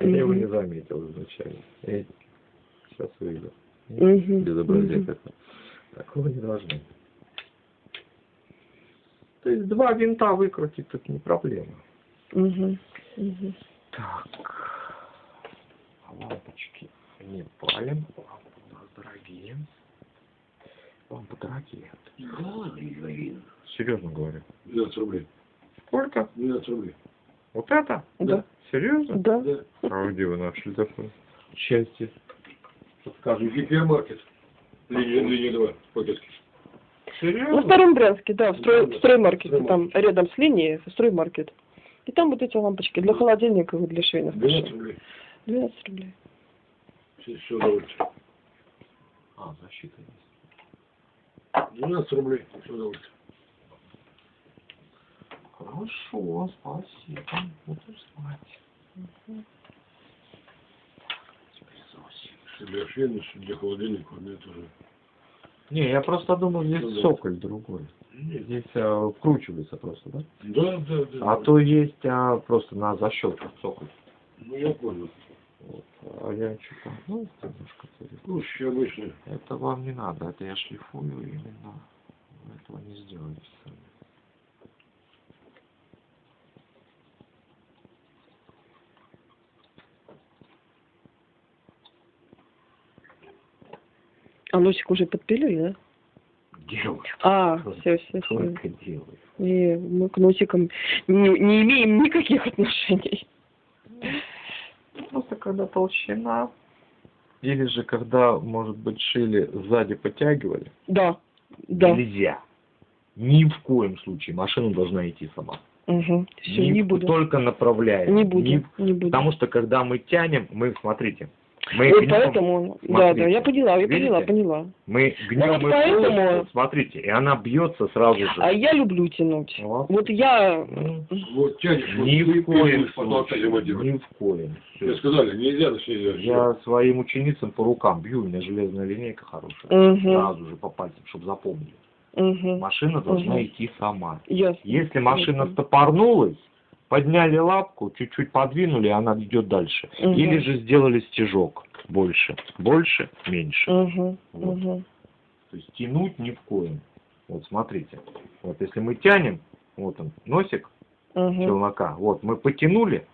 [SPEAKER 3] А я его не заметил изначально. Видите? Сейчас выйду.
[SPEAKER 1] Мгм,
[SPEAKER 3] Безобразие какое. Такого не должно. То есть два винта выкрутить тут не проблема.
[SPEAKER 1] Мгм, мгм.
[SPEAKER 3] Так. Лампочки не палим. Лампы у нас дорогие. Лампы дорогие. Серьезно говорю.
[SPEAKER 2] 12 рублей.
[SPEAKER 3] Сколько?
[SPEAKER 2] 12 рублей.
[SPEAKER 3] Вот это?
[SPEAKER 1] Да.
[SPEAKER 3] Серьезно?
[SPEAKER 1] Да.
[SPEAKER 3] А где вы нашли такое? Счастье.
[SPEAKER 2] Подскажу, гипермаркет. Линия, линия 2, пакетки.
[SPEAKER 1] На
[SPEAKER 3] Серьезно?
[SPEAKER 1] Старом Брянске, да, в, строй,
[SPEAKER 2] Да,
[SPEAKER 1] в строймаркете,
[SPEAKER 2] Строймаркет.
[SPEAKER 1] там рядом с линией, строймаркет. И там вот эти лампочки для холодильника и для швейных
[SPEAKER 2] 12
[SPEAKER 1] машин.
[SPEAKER 2] рублей.
[SPEAKER 1] 12 рублей.
[SPEAKER 2] Все, все удовольствие.
[SPEAKER 3] А, защита есть.
[SPEAKER 2] 12 рублей. Все удовольствие.
[SPEAKER 3] Хорошо, спасибо. Буду знать.
[SPEAKER 2] Что для что для холодильника, у меня тоже.
[SPEAKER 3] Не, я просто думал, здесь
[SPEAKER 2] Ну да.
[SPEAKER 3] цоколь другой.
[SPEAKER 2] Нет.
[SPEAKER 3] Здесь а, вкручивается просто, да?
[SPEAKER 2] Да, да, да.
[SPEAKER 3] А то есть а, просто на защелках цоколь.
[SPEAKER 2] Ну, я понял.
[SPEAKER 3] Вот. А я что-то, ну, немножко.
[SPEAKER 2] Слушай, обычно.
[SPEAKER 3] Это вам не надо, это я шлифую именно. Вы этого не сделаете сами.
[SPEAKER 1] А носик уже подпилили, да?
[SPEAKER 3] Делаю.
[SPEAKER 1] А, все, все, все.
[SPEAKER 3] Только делаю.
[SPEAKER 1] И мы к носикам не, не имеем никаких отношений.
[SPEAKER 3] Просто когда толщина, или же когда, может быть, шили сзади подтягивали,
[SPEAKER 1] Да, да.
[SPEAKER 3] нельзя. Ни в коем случае. Машина должна идти сама.
[SPEAKER 1] Угу. Все, не
[SPEAKER 3] в-
[SPEAKER 1] буду.
[SPEAKER 3] Только направляем.
[SPEAKER 1] Не буду,
[SPEAKER 3] в-
[SPEAKER 1] не буду.
[SPEAKER 3] Потому что когда мы тянем, мы, смотрите, мы
[SPEAKER 1] Вот
[SPEAKER 3] гнем,
[SPEAKER 1] поэтому, да,
[SPEAKER 3] смотрите,
[SPEAKER 1] да, я поняла, я
[SPEAKER 3] видите?
[SPEAKER 1] поняла, поняла.
[SPEAKER 3] мы гнем
[SPEAKER 1] вот
[SPEAKER 3] и
[SPEAKER 1] поэтому-
[SPEAKER 3] полностью, смотрите, и она бьется сразу же.
[SPEAKER 1] А я люблю тянуть.
[SPEAKER 3] Вот.
[SPEAKER 1] Вот я...
[SPEAKER 3] Ну,
[SPEAKER 2] Вот тянешь, вот
[SPEAKER 3] Ни
[SPEAKER 2] ты
[SPEAKER 3] в коем случае. Ни в коем.
[SPEAKER 2] Мне сказали, нельзя, значит нельзя.
[SPEAKER 3] Я своим ученицам по рукам бью, у меня железная линейка хорошая.
[SPEAKER 1] Угу,
[SPEAKER 3] Сразу же по пальцам, чтобы запомнили.
[SPEAKER 1] угу.
[SPEAKER 3] Машина должна
[SPEAKER 1] Мгм.
[SPEAKER 3] идти сама.
[SPEAKER 1] Ясно.
[SPEAKER 3] Если машина
[SPEAKER 1] Мгм.
[SPEAKER 3] стопорнулась, подняли лапку, чуть-чуть подвинули, она идет дальше.
[SPEAKER 1] Мгм.
[SPEAKER 3] Или же сделали стежок больше. Больше, меньше.
[SPEAKER 1] Угу,
[SPEAKER 3] Вот.
[SPEAKER 1] угу.
[SPEAKER 3] То есть тянуть ни в коем. Вот смотрите. Вот если мы тянем, вот он, носик
[SPEAKER 1] Угу,
[SPEAKER 3] челнока, вот мы потянули,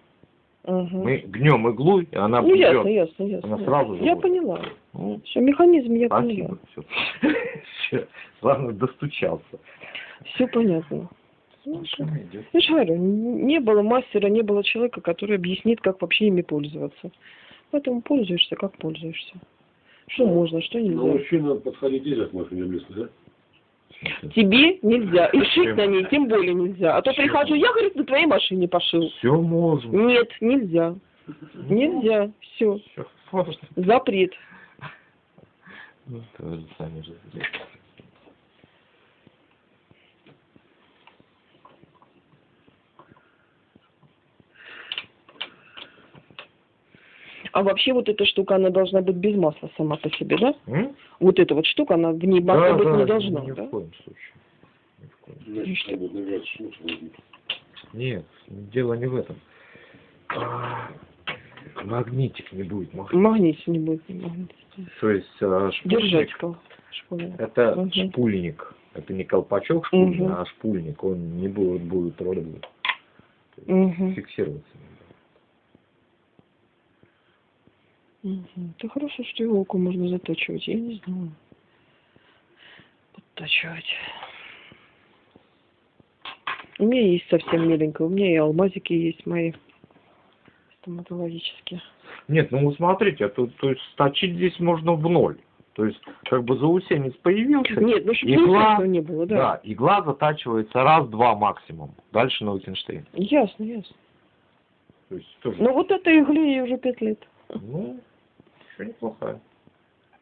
[SPEAKER 1] угу.
[SPEAKER 3] мы гнем иглу, и она
[SPEAKER 1] Ну, ясно,
[SPEAKER 3] бьет.
[SPEAKER 1] ясно, ясно.
[SPEAKER 3] Она сразу же
[SPEAKER 1] Я
[SPEAKER 3] будет.
[SPEAKER 1] поняла.
[SPEAKER 3] Ну,
[SPEAKER 1] Все, механизм я
[SPEAKER 3] спасибо.
[SPEAKER 1] поняла.
[SPEAKER 3] Все. Главное, достучался.
[SPEAKER 1] Все понятно. Ну,
[SPEAKER 3] идет.
[SPEAKER 1] Я же говорю, не было мастера, не было человека, который объяснит, как вообще ими пользоваться. Поэтому пользуешься, как пользуешься. Что можно, что
[SPEAKER 2] Ну,
[SPEAKER 1] нельзя.
[SPEAKER 2] мужчина подходить нельзя к машине близко, да?
[SPEAKER 1] Тебе нельзя. И шить на ней тем более нельзя. А то
[SPEAKER 3] Чем?
[SPEAKER 1] прихожу, я, говорит, на твоей машине пошил.
[SPEAKER 3] Все можно.
[SPEAKER 1] Нет, нельзя. Нельзя. Все. Запрет.
[SPEAKER 3] Ну, тоже сами же сделали.
[SPEAKER 1] А вообще вот эта штука, она должна быть без масла сама по себе, да?
[SPEAKER 3] М?
[SPEAKER 1] Вот эта вот штука, она в ней масла
[SPEAKER 3] Да,
[SPEAKER 1] быть
[SPEAKER 3] да,
[SPEAKER 1] не должна,
[SPEAKER 3] ни
[SPEAKER 1] да?
[SPEAKER 3] в коем случае. Ни в коем.
[SPEAKER 2] Смысл.
[SPEAKER 3] Нет, дело не в этом. А, магнитик не будет махать.
[SPEAKER 1] Магнит не будет.
[SPEAKER 3] То есть а, шпульник, это
[SPEAKER 1] Мгм.
[SPEAKER 3] шпульник. Это не колпачок шпульный,
[SPEAKER 1] Мгм.
[SPEAKER 3] а шпульник. Он не будет, будет ролик
[SPEAKER 1] Угу.
[SPEAKER 3] фиксироваться.
[SPEAKER 1] Угу. Это хорошо, что иголку можно затачивать. Я не знала. Подтачивать. У меня есть совсем миленькая. У меня и алмазики есть мои стоматологические.
[SPEAKER 3] Нет, ну вы смотрите, а тут, то есть сточить здесь можно в ноль. То есть, как бы заусенец появился,
[SPEAKER 1] Нет, ну
[SPEAKER 3] Игла,
[SPEAKER 1] не было, да.
[SPEAKER 3] да, игла затачивается раз-два максимум. Дальше Наутенштейн.
[SPEAKER 1] Ясно, ясно.
[SPEAKER 3] То есть тоже,
[SPEAKER 1] Ну вот этой игле ей уже пять лет.
[SPEAKER 3] ну, еще неплохая.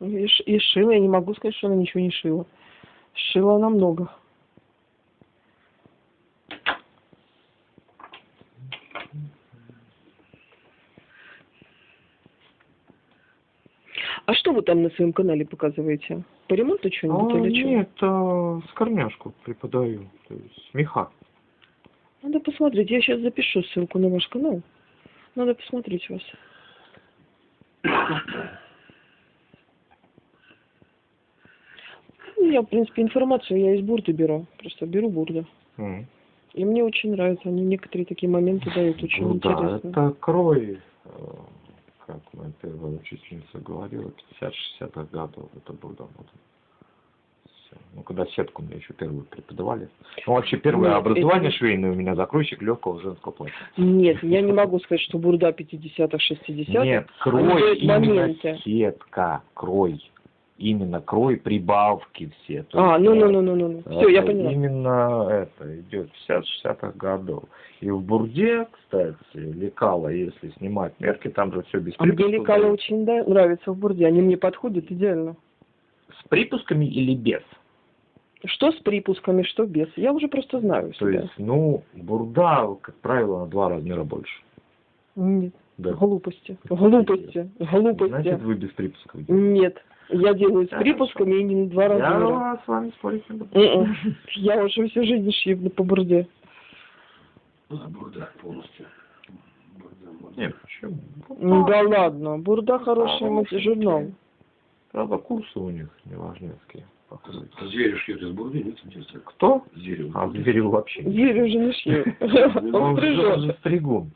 [SPEAKER 1] И, и шила, я не могу сказать, что она ничего не шила. Шила она много. А что вы там на своем канале показываете? По ремонту что-нибудь
[SPEAKER 3] А,
[SPEAKER 1] или что?
[SPEAKER 3] нет, а, скорняшку преподаю. То есть меха.
[SPEAKER 1] Надо посмотреть. Я сейчас запишу ссылку на ваш канал. Надо посмотреть вас. Ну, Я, в принципе, информацию я из бурды беру. Просто беру бурду.
[SPEAKER 3] М.
[SPEAKER 1] И мне очень нравится. Они некоторые такие моменты дают очень
[SPEAKER 3] Ну да,
[SPEAKER 1] интересно.
[SPEAKER 3] это крой, э, как моя первая учительница говорила, 50-60-х годов это было. Ну, когда сетку мне еще первую преподавали. Ну, вообще, первое
[SPEAKER 1] Нет,
[SPEAKER 3] образование
[SPEAKER 1] это-
[SPEAKER 3] швейное у меня закройщик легкого женского платья.
[SPEAKER 1] Нет, я не могу сказать, что бурда 50-х, 60-х.
[SPEAKER 3] Нет, крой, именно
[SPEAKER 1] моменты.
[SPEAKER 3] сетка, крой. Именно крой, прибавки все.
[SPEAKER 1] А, ну, ну, ну, ну, ну. Все, я поняла.
[SPEAKER 3] Именно это идет 50-60-х годов. И в Бурде, кстати, лекала, если снимать мерки, там же все без
[SPEAKER 1] А мне лекала очень да- нравится в бурде. Они мне подходят идеально.
[SPEAKER 3] С припусками или без?
[SPEAKER 1] Что с припусками, что без. Я уже просто знаю
[SPEAKER 3] То
[SPEAKER 1] себя.
[SPEAKER 3] есть, ну, бурда, как правило, на два размера больше.
[SPEAKER 1] Нет,
[SPEAKER 3] Да.
[SPEAKER 1] глупости. Глупости. Глупости.
[SPEAKER 3] Значит, вы без припусков делаете.
[SPEAKER 1] Нет, я делаю с
[SPEAKER 3] Хорошо.
[SPEAKER 1] припусками и не на два размера.
[SPEAKER 3] Я с вами спорить не буду.
[SPEAKER 1] М-м. Я уже всю жизнь шью по бурде.
[SPEAKER 2] Бурда полностью.
[SPEAKER 3] Нет, почему?
[SPEAKER 1] Ну да ладно, бурда хороший журнал.
[SPEAKER 3] Правда, курсы у них неважнецкие. Походу.
[SPEAKER 2] Зверю шьет из бурды, нет, интересно.
[SPEAKER 3] Кто?
[SPEAKER 2] Зверю.
[SPEAKER 3] А Зверев вообще. не
[SPEAKER 1] Зверь уже не шью. Он
[SPEAKER 3] Он же
[SPEAKER 1] стрижет.
[SPEAKER 3] стригун.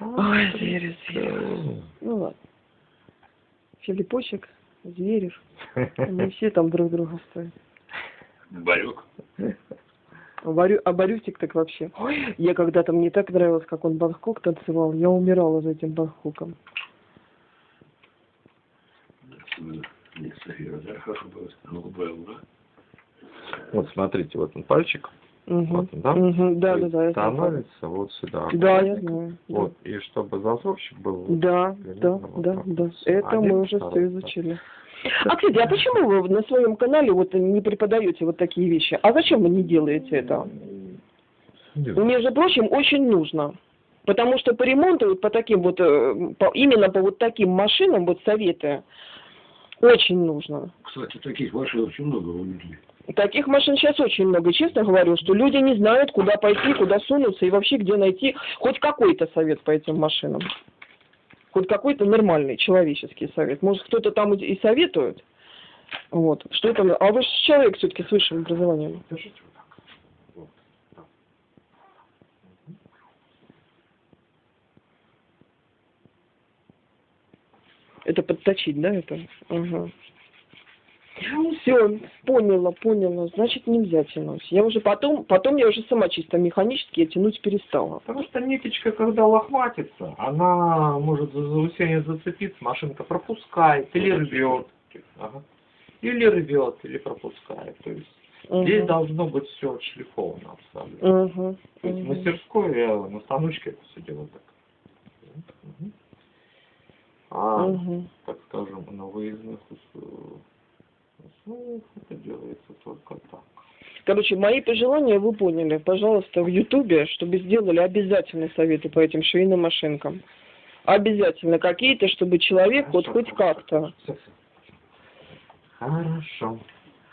[SPEAKER 1] Ой, зверь, зверь. Ну ладно. Филиппочек, Зверев. Они все там друг друга стоят.
[SPEAKER 2] Барек.
[SPEAKER 1] А Борю, а Борюсик так вообще. Ой, я когда-то мне так нравилось, как он Бангкок танцевал. Я умирала за этим Бангкоком.
[SPEAKER 2] Да, Голубая луна.
[SPEAKER 3] Вот смотрите, вот он пальчик.
[SPEAKER 1] Мгм.
[SPEAKER 3] Вот он, да?
[SPEAKER 1] Мгм, Да, да, да.
[SPEAKER 3] Становится вот сюда.
[SPEAKER 1] Да, я знаю. да.
[SPEAKER 3] Вот, и чтобы зазорчик был.
[SPEAKER 1] Да, да,
[SPEAKER 3] вот
[SPEAKER 1] да,
[SPEAKER 3] так
[SPEAKER 1] да. Это
[SPEAKER 3] Один,
[SPEAKER 1] мы уже все изучили. А, кстати, а почему вы на своем канале вот не преподаете вот такие вещи? А зачем вы не делаете это?
[SPEAKER 3] Делаю.
[SPEAKER 1] Между прочим, очень нужно. Потому что по ремонту, вот по таким вот, э, по- именно по вот таким машинам, вот советы, очень нужно.
[SPEAKER 2] Кстати, таких машин очень много у людей.
[SPEAKER 1] Таких машин сейчас очень много. Честно говорю, что люди не знают, куда пойти, куда сунуться и вообще где найти хоть какой-то совет по этим машинам. Хоть какой-то нормальный человеческий совет. Может, кто-то там и и советует. Вот. Что это? А вы же человек все-таки с высшим образованием.
[SPEAKER 3] Держите вот так. Вот. так.
[SPEAKER 1] Это подточить, да, это? Ага. Все, поняла, поняла. Значит, нельзя тянуть. Я уже потом, потом я уже сама чисто механически я тянуть перестала.
[SPEAKER 3] Потому что ниточка, когда лохматится, она может за заусение зацепиться, машинка пропускает или рвет. Ага. Или рвет, или пропускает. То есть здесь
[SPEAKER 1] Мгм.
[SPEAKER 3] должно быть все отшлифовано абсолютно.
[SPEAKER 1] Мгм.
[SPEAKER 3] То есть в
[SPEAKER 1] Мгм.
[SPEAKER 3] мастерской я на станочке это все делаю так. Мгм. А,
[SPEAKER 1] Мгм.
[SPEAKER 3] так скажем, на выездных условиях это делается только так.
[SPEAKER 1] Короче, мои пожелания вы поняли. Пожалуйста, в Ютубе, чтобы сделали обязательно советы по этим швейным машинкам. Обязательно какие-то, чтобы человек вот хоть как-то.
[SPEAKER 3] Хорошо.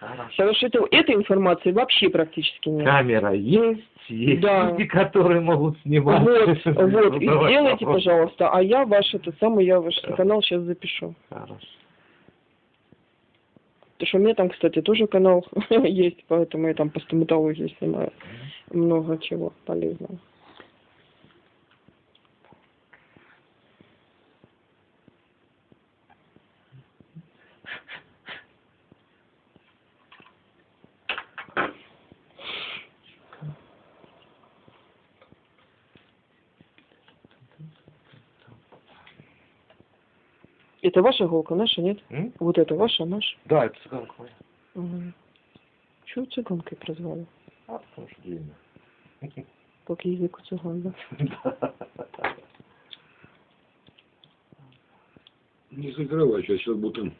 [SPEAKER 3] Хорошо.
[SPEAKER 1] Потому что это, этой информации вообще практически нет.
[SPEAKER 3] Камера есть, есть
[SPEAKER 1] Да.
[SPEAKER 3] люди, которые могут снимать.
[SPEAKER 1] Вот, вот, и сделайте,
[SPEAKER 3] вопросы.
[SPEAKER 1] пожалуйста, а я ваш этот самый, я ваш
[SPEAKER 3] Да.
[SPEAKER 1] канал сейчас запишу.
[SPEAKER 3] Хорошо.
[SPEAKER 1] Потому что у меня там, кстати, тоже канал есть, поэтому я там по стоматологии снимаю много чего полезного. Это ваша иголка, наша, нет?
[SPEAKER 3] М?
[SPEAKER 1] Вот это ваша, наша?
[SPEAKER 3] Да, это цыганка моя.
[SPEAKER 1] Угу. Чего цыганкой прозвали?
[SPEAKER 3] А, потому что длинная.
[SPEAKER 1] Как язык у цыган, да?
[SPEAKER 2] Не закрывай, сейчас, сейчас будто...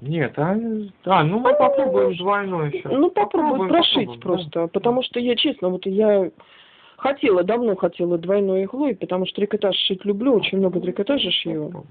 [SPEAKER 3] Нет, а, а, ну мы попробуем двойной еще.
[SPEAKER 1] Ну, попробуй прошить
[SPEAKER 3] попробуем,
[SPEAKER 1] просто. Потому что я, честно, вот я хотела, давно хотела двойной иглой, потому что трикотаж шить люблю, очень много трикотажа шью.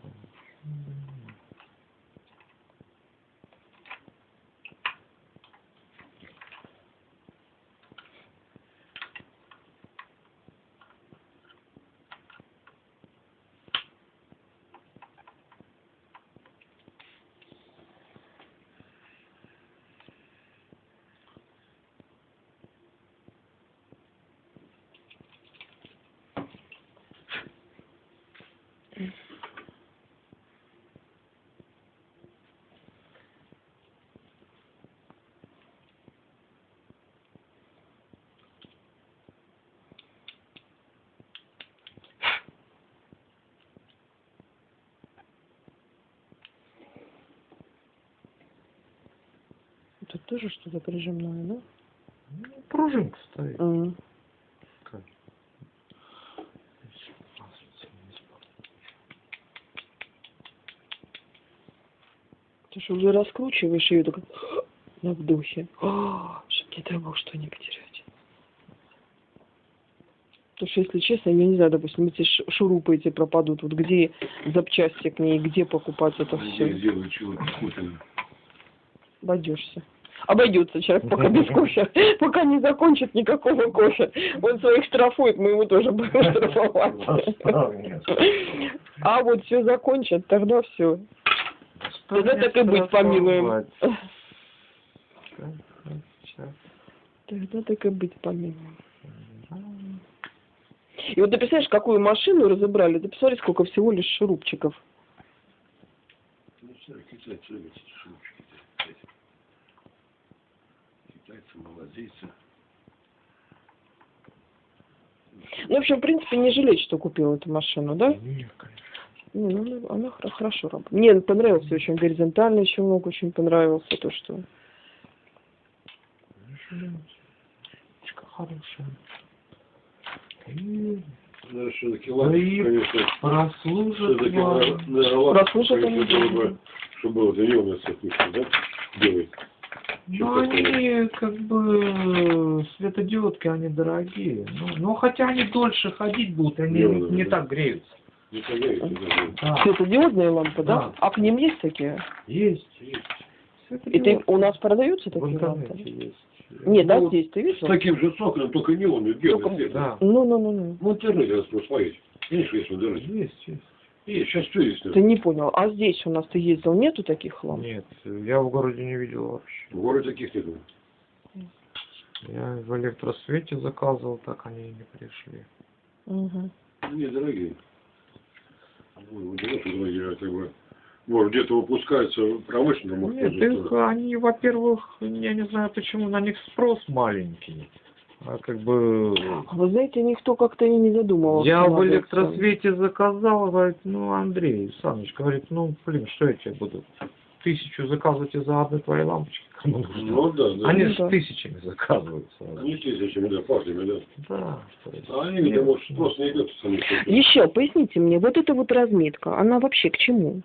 [SPEAKER 1] Тоже что-то прижимное, да?
[SPEAKER 3] Ну, пружинка стоит. Так.
[SPEAKER 1] Ты что, уже раскручиваешь ее так на вдохе. Чтоб не дай бог что не потерять. Потому что, если честно, я не знаю, допустим, эти шурупы эти пропадут, вот где запчасти к ней, где покупать это
[SPEAKER 2] Я
[SPEAKER 1] все.
[SPEAKER 2] сделаю чего-то вкусное.
[SPEAKER 1] Обойдешься. Обойдется человек пока без кофе. Пока не закончит никакого кофе. Он своих штрафует, мы его тоже будем штрафовать. А вот все закончит, тогда все. Тогда так и быть, помилуем. Тогда так и быть помилуем. И вот ты представляешь, какую машину разобрали? Ты посмотри, сколько всего лишь шурупчиков.
[SPEAKER 2] Ну, все, китайцы любят эти шурупчики. кстати. Молодцы.
[SPEAKER 1] Ну, в общем, в принципе, не жалеть, что купил эту машину, да?
[SPEAKER 3] Нет, конечно.
[SPEAKER 1] Не, ну, она хор- хорошо работает. Мне понравился очень горизонтальный щелок, очень понравился то, что...
[SPEAKER 3] Ручка хорошая. И
[SPEAKER 2] Да, все-таки ладно,
[SPEAKER 3] и
[SPEAKER 2] конечно.
[SPEAKER 3] прослужит вам.
[SPEAKER 2] было бы, чтобы было зеленый цвет, да? Белый.
[SPEAKER 3] Ну, они как бы светодиодки, они дорогие. Ну, ну, хотя они дольше ходить будут, они
[SPEAKER 2] Да,
[SPEAKER 3] не,
[SPEAKER 2] да,
[SPEAKER 3] не так греются.
[SPEAKER 2] Не даже.
[SPEAKER 3] Да,
[SPEAKER 1] Светодиодные лампы, да?
[SPEAKER 3] Да.
[SPEAKER 1] А к ним есть такие?
[SPEAKER 3] есть.
[SPEAKER 2] Есть.
[SPEAKER 1] И ты, у нас продаются такие лампы?
[SPEAKER 3] есть.
[SPEAKER 1] Нет, да,
[SPEAKER 2] Ну,
[SPEAKER 1] здесь, ты
[SPEAKER 2] С
[SPEAKER 1] видел?
[SPEAKER 2] таким же соколем, только неоновый, белый
[SPEAKER 1] Только-.
[SPEAKER 3] Да,
[SPEAKER 1] Ну, ну, ну, ну.
[SPEAKER 2] В интернете надо просто смотреть. Видишь, есть в интернете.
[SPEAKER 3] есть, есть.
[SPEAKER 2] Сейчас все есть.
[SPEAKER 1] Ты не понял. А здесь у нас ты ездил, нету таких ламп?
[SPEAKER 3] Нет, я в городе не видел вообще.
[SPEAKER 2] В городе таких нет.
[SPEAKER 3] Я в электросвете заказывал, так они и не пришли.
[SPEAKER 1] Угу.
[SPEAKER 2] Не дорогие. Дорогие, а. Может, где-то выпускаются промышленно,
[SPEAKER 3] Нет, их, они, во-первых, я не знаю почему, на них спрос маленький. А как бы...
[SPEAKER 1] А Вы знаете, никто как-то и не задумывался.
[SPEAKER 3] Я в электросвете заказал, говорит, ну, Андрей Саныч, говорит, ну, блин, что я тебе буду тысячу заказывать из-за одной твоей лампочки? Кому нужно?
[SPEAKER 2] Ну да, да.
[SPEAKER 3] Они
[SPEAKER 1] Ну
[SPEAKER 3] с
[SPEAKER 1] да.
[SPEAKER 3] тысячами заказываются.
[SPEAKER 2] Они тысячами, да, партиями, да.
[SPEAKER 3] Да.
[SPEAKER 2] А они, видимо, может, просто не идет сами.
[SPEAKER 1] Еще, поясните мне, вот эта вот разметка, она вообще к чему?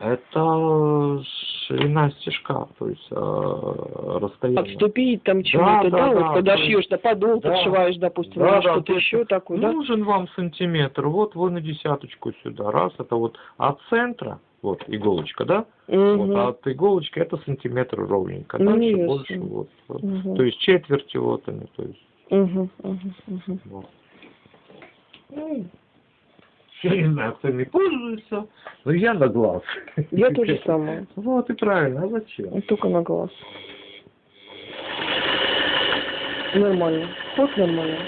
[SPEAKER 3] Это ширина стежка, то есть э, расстояние.
[SPEAKER 1] Отступить там чему-то, да,
[SPEAKER 3] да,
[SPEAKER 1] вот
[SPEAKER 3] да,
[SPEAKER 1] когда
[SPEAKER 3] есть-
[SPEAKER 1] шьешь, да, подол
[SPEAKER 3] Да.
[SPEAKER 1] подшиваешь, допустим,
[SPEAKER 3] Да, да,
[SPEAKER 1] что-то
[SPEAKER 3] то есть
[SPEAKER 1] еще такое, да?
[SPEAKER 3] Нужен вам сантиметр, вот вы на десяточку сюда, раз, это вот от центра, вот иголочка, да?
[SPEAKER 1] Мгм.
[SPEAKER 3] Вот, а от иголочки это сантиметр ровненько,
[SPEAKER 1] Ну,
[SPEAKER 3] дальше
[SPEAKER 1] ясно.
[SPEAKER 3] больше вот. вот.
[SPEAKER 1] Мгм.
[SPEAKER 3] То есть четверти вот они, то есть
[SPEAKER 1] Мгм, мгм, мгм.
[SPEAKER 3] вот. Я кто ими пользуется, но я на глаз.
[SPEAKER 1] Я тоже самое.
[SPEAKER 3] Вот и правильно, а зачем?
[SPEAKER 1] Только на глаз. Нормально. Вот нормально.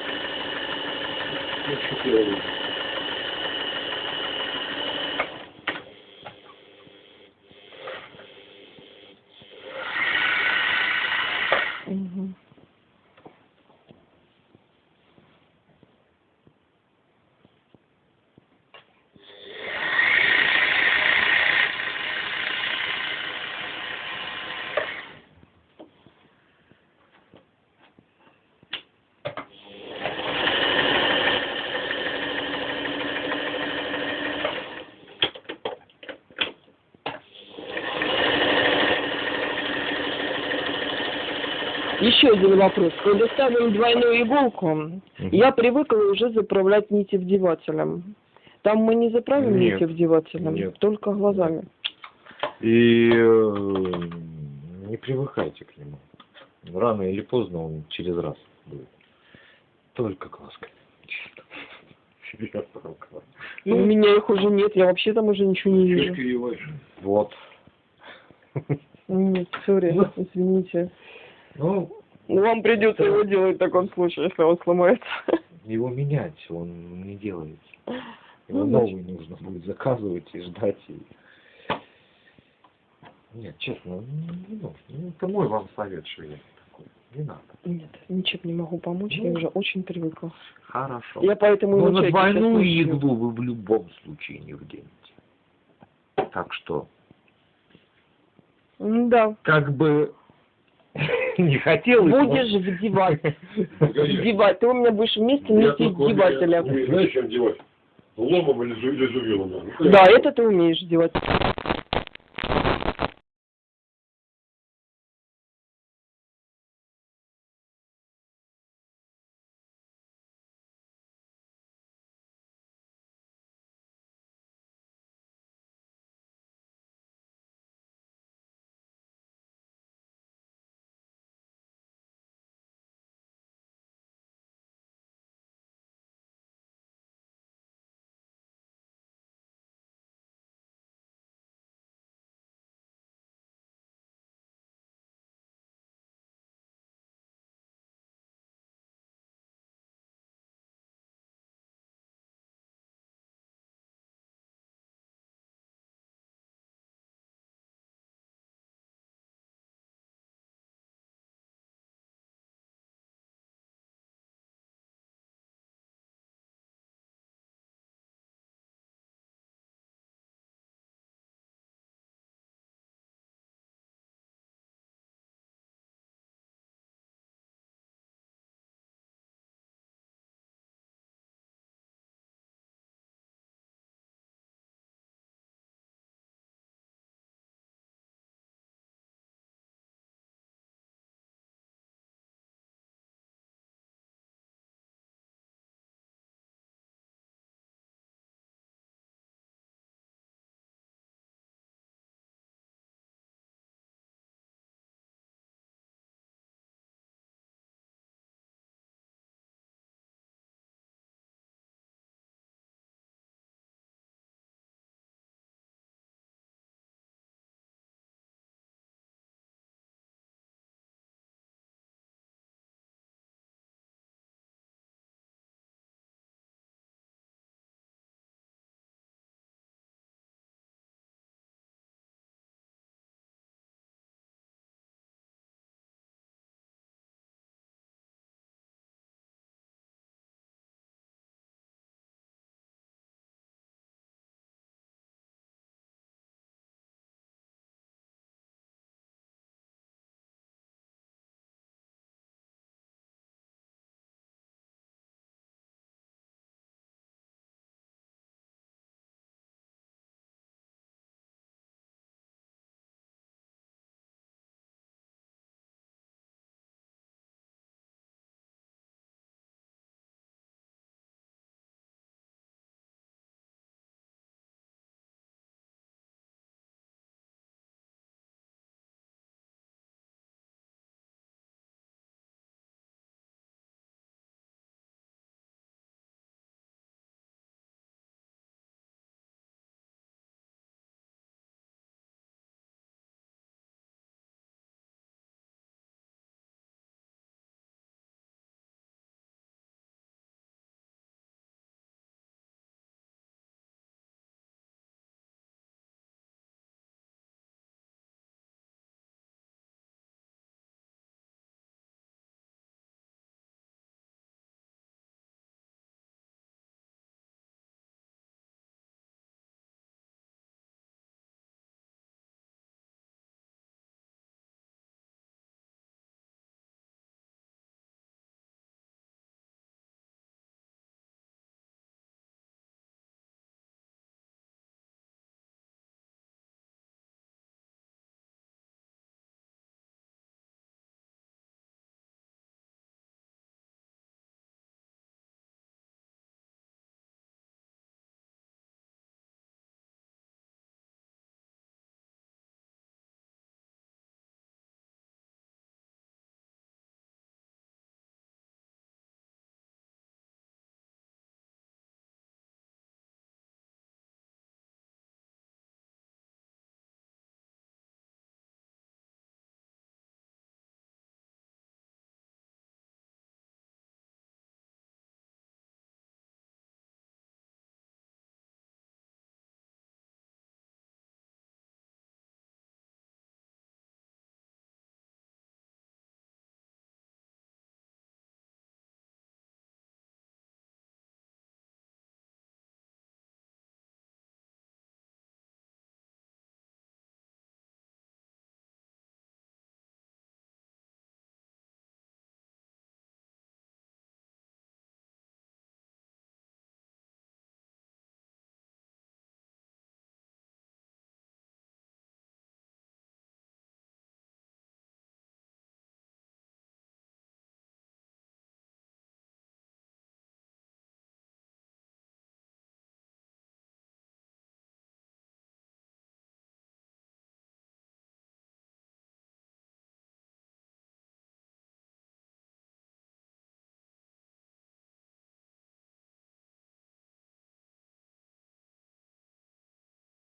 [SPEAKER 1] Мгм. Еще один вопрос. Когда ставим двойную иголку, я привыкла уже заправлять нити вдевателем. Там мы не заправим
[SPEAKER 3] Нет.
[SPEAKER 1] нити вдевателем,
[SPEAKER 3] Нет.
[SPEAKER 1] только глазами.
[SPEAKER 3] И э, не привыкайте к нему. Рано или поздно он через раз будет. Только глазками. Глаз.
[SPEAKER 1] У меня их уже нет, я вообще там уже ничего не вижу.
[SPEAKER 3] Вот.
[SPEAKER 1] Нет, сори,
[SPEAKER 3] Ну.
[SPEAKER 1] извините.
[SPEAKER 3] Ну,
[SPEAKER 1] Ну, вам придется его делать в таком случае, если он сломается.
[SPEAKER 3] его менять, он не делается. Его
[SPEAKER 1] Ну,
[SPEAKER 3] новый нужно будет заказывать и ждать. И... Нет, честно, не нужно. Ну, это мой вам совет, что я такой. Не надо.
[SPEAKER 1] Нет, ничем не могу помочь, я
[SPEAKER 3] Ну.
[SPEAKER 1] уже очень привыкла.
[SPEAKER 3] Хорошо.
[SPEAKER 1] Я поэтому
[SPEAKER 3] Но
[SPEAKER 1] его
[SPEAKER 3] на двойную иглу вы в любом случае не вденете. Так что,
[SPEAKER 1] Да.
[SPEAKER 3] как бы не хотелось... но-
[SPEAKER 1] Будешь вдевать. Вдевать. Ты у меня будешь вместе
[SPEAKER 2] умею-
[SPEAKER 1] вдевателя.
[SPEAKER 2] Знаешь, чем девать? Ломом или зу- или зубилом. да.
[SPEAKER 1] Да, это ты умеешь делать.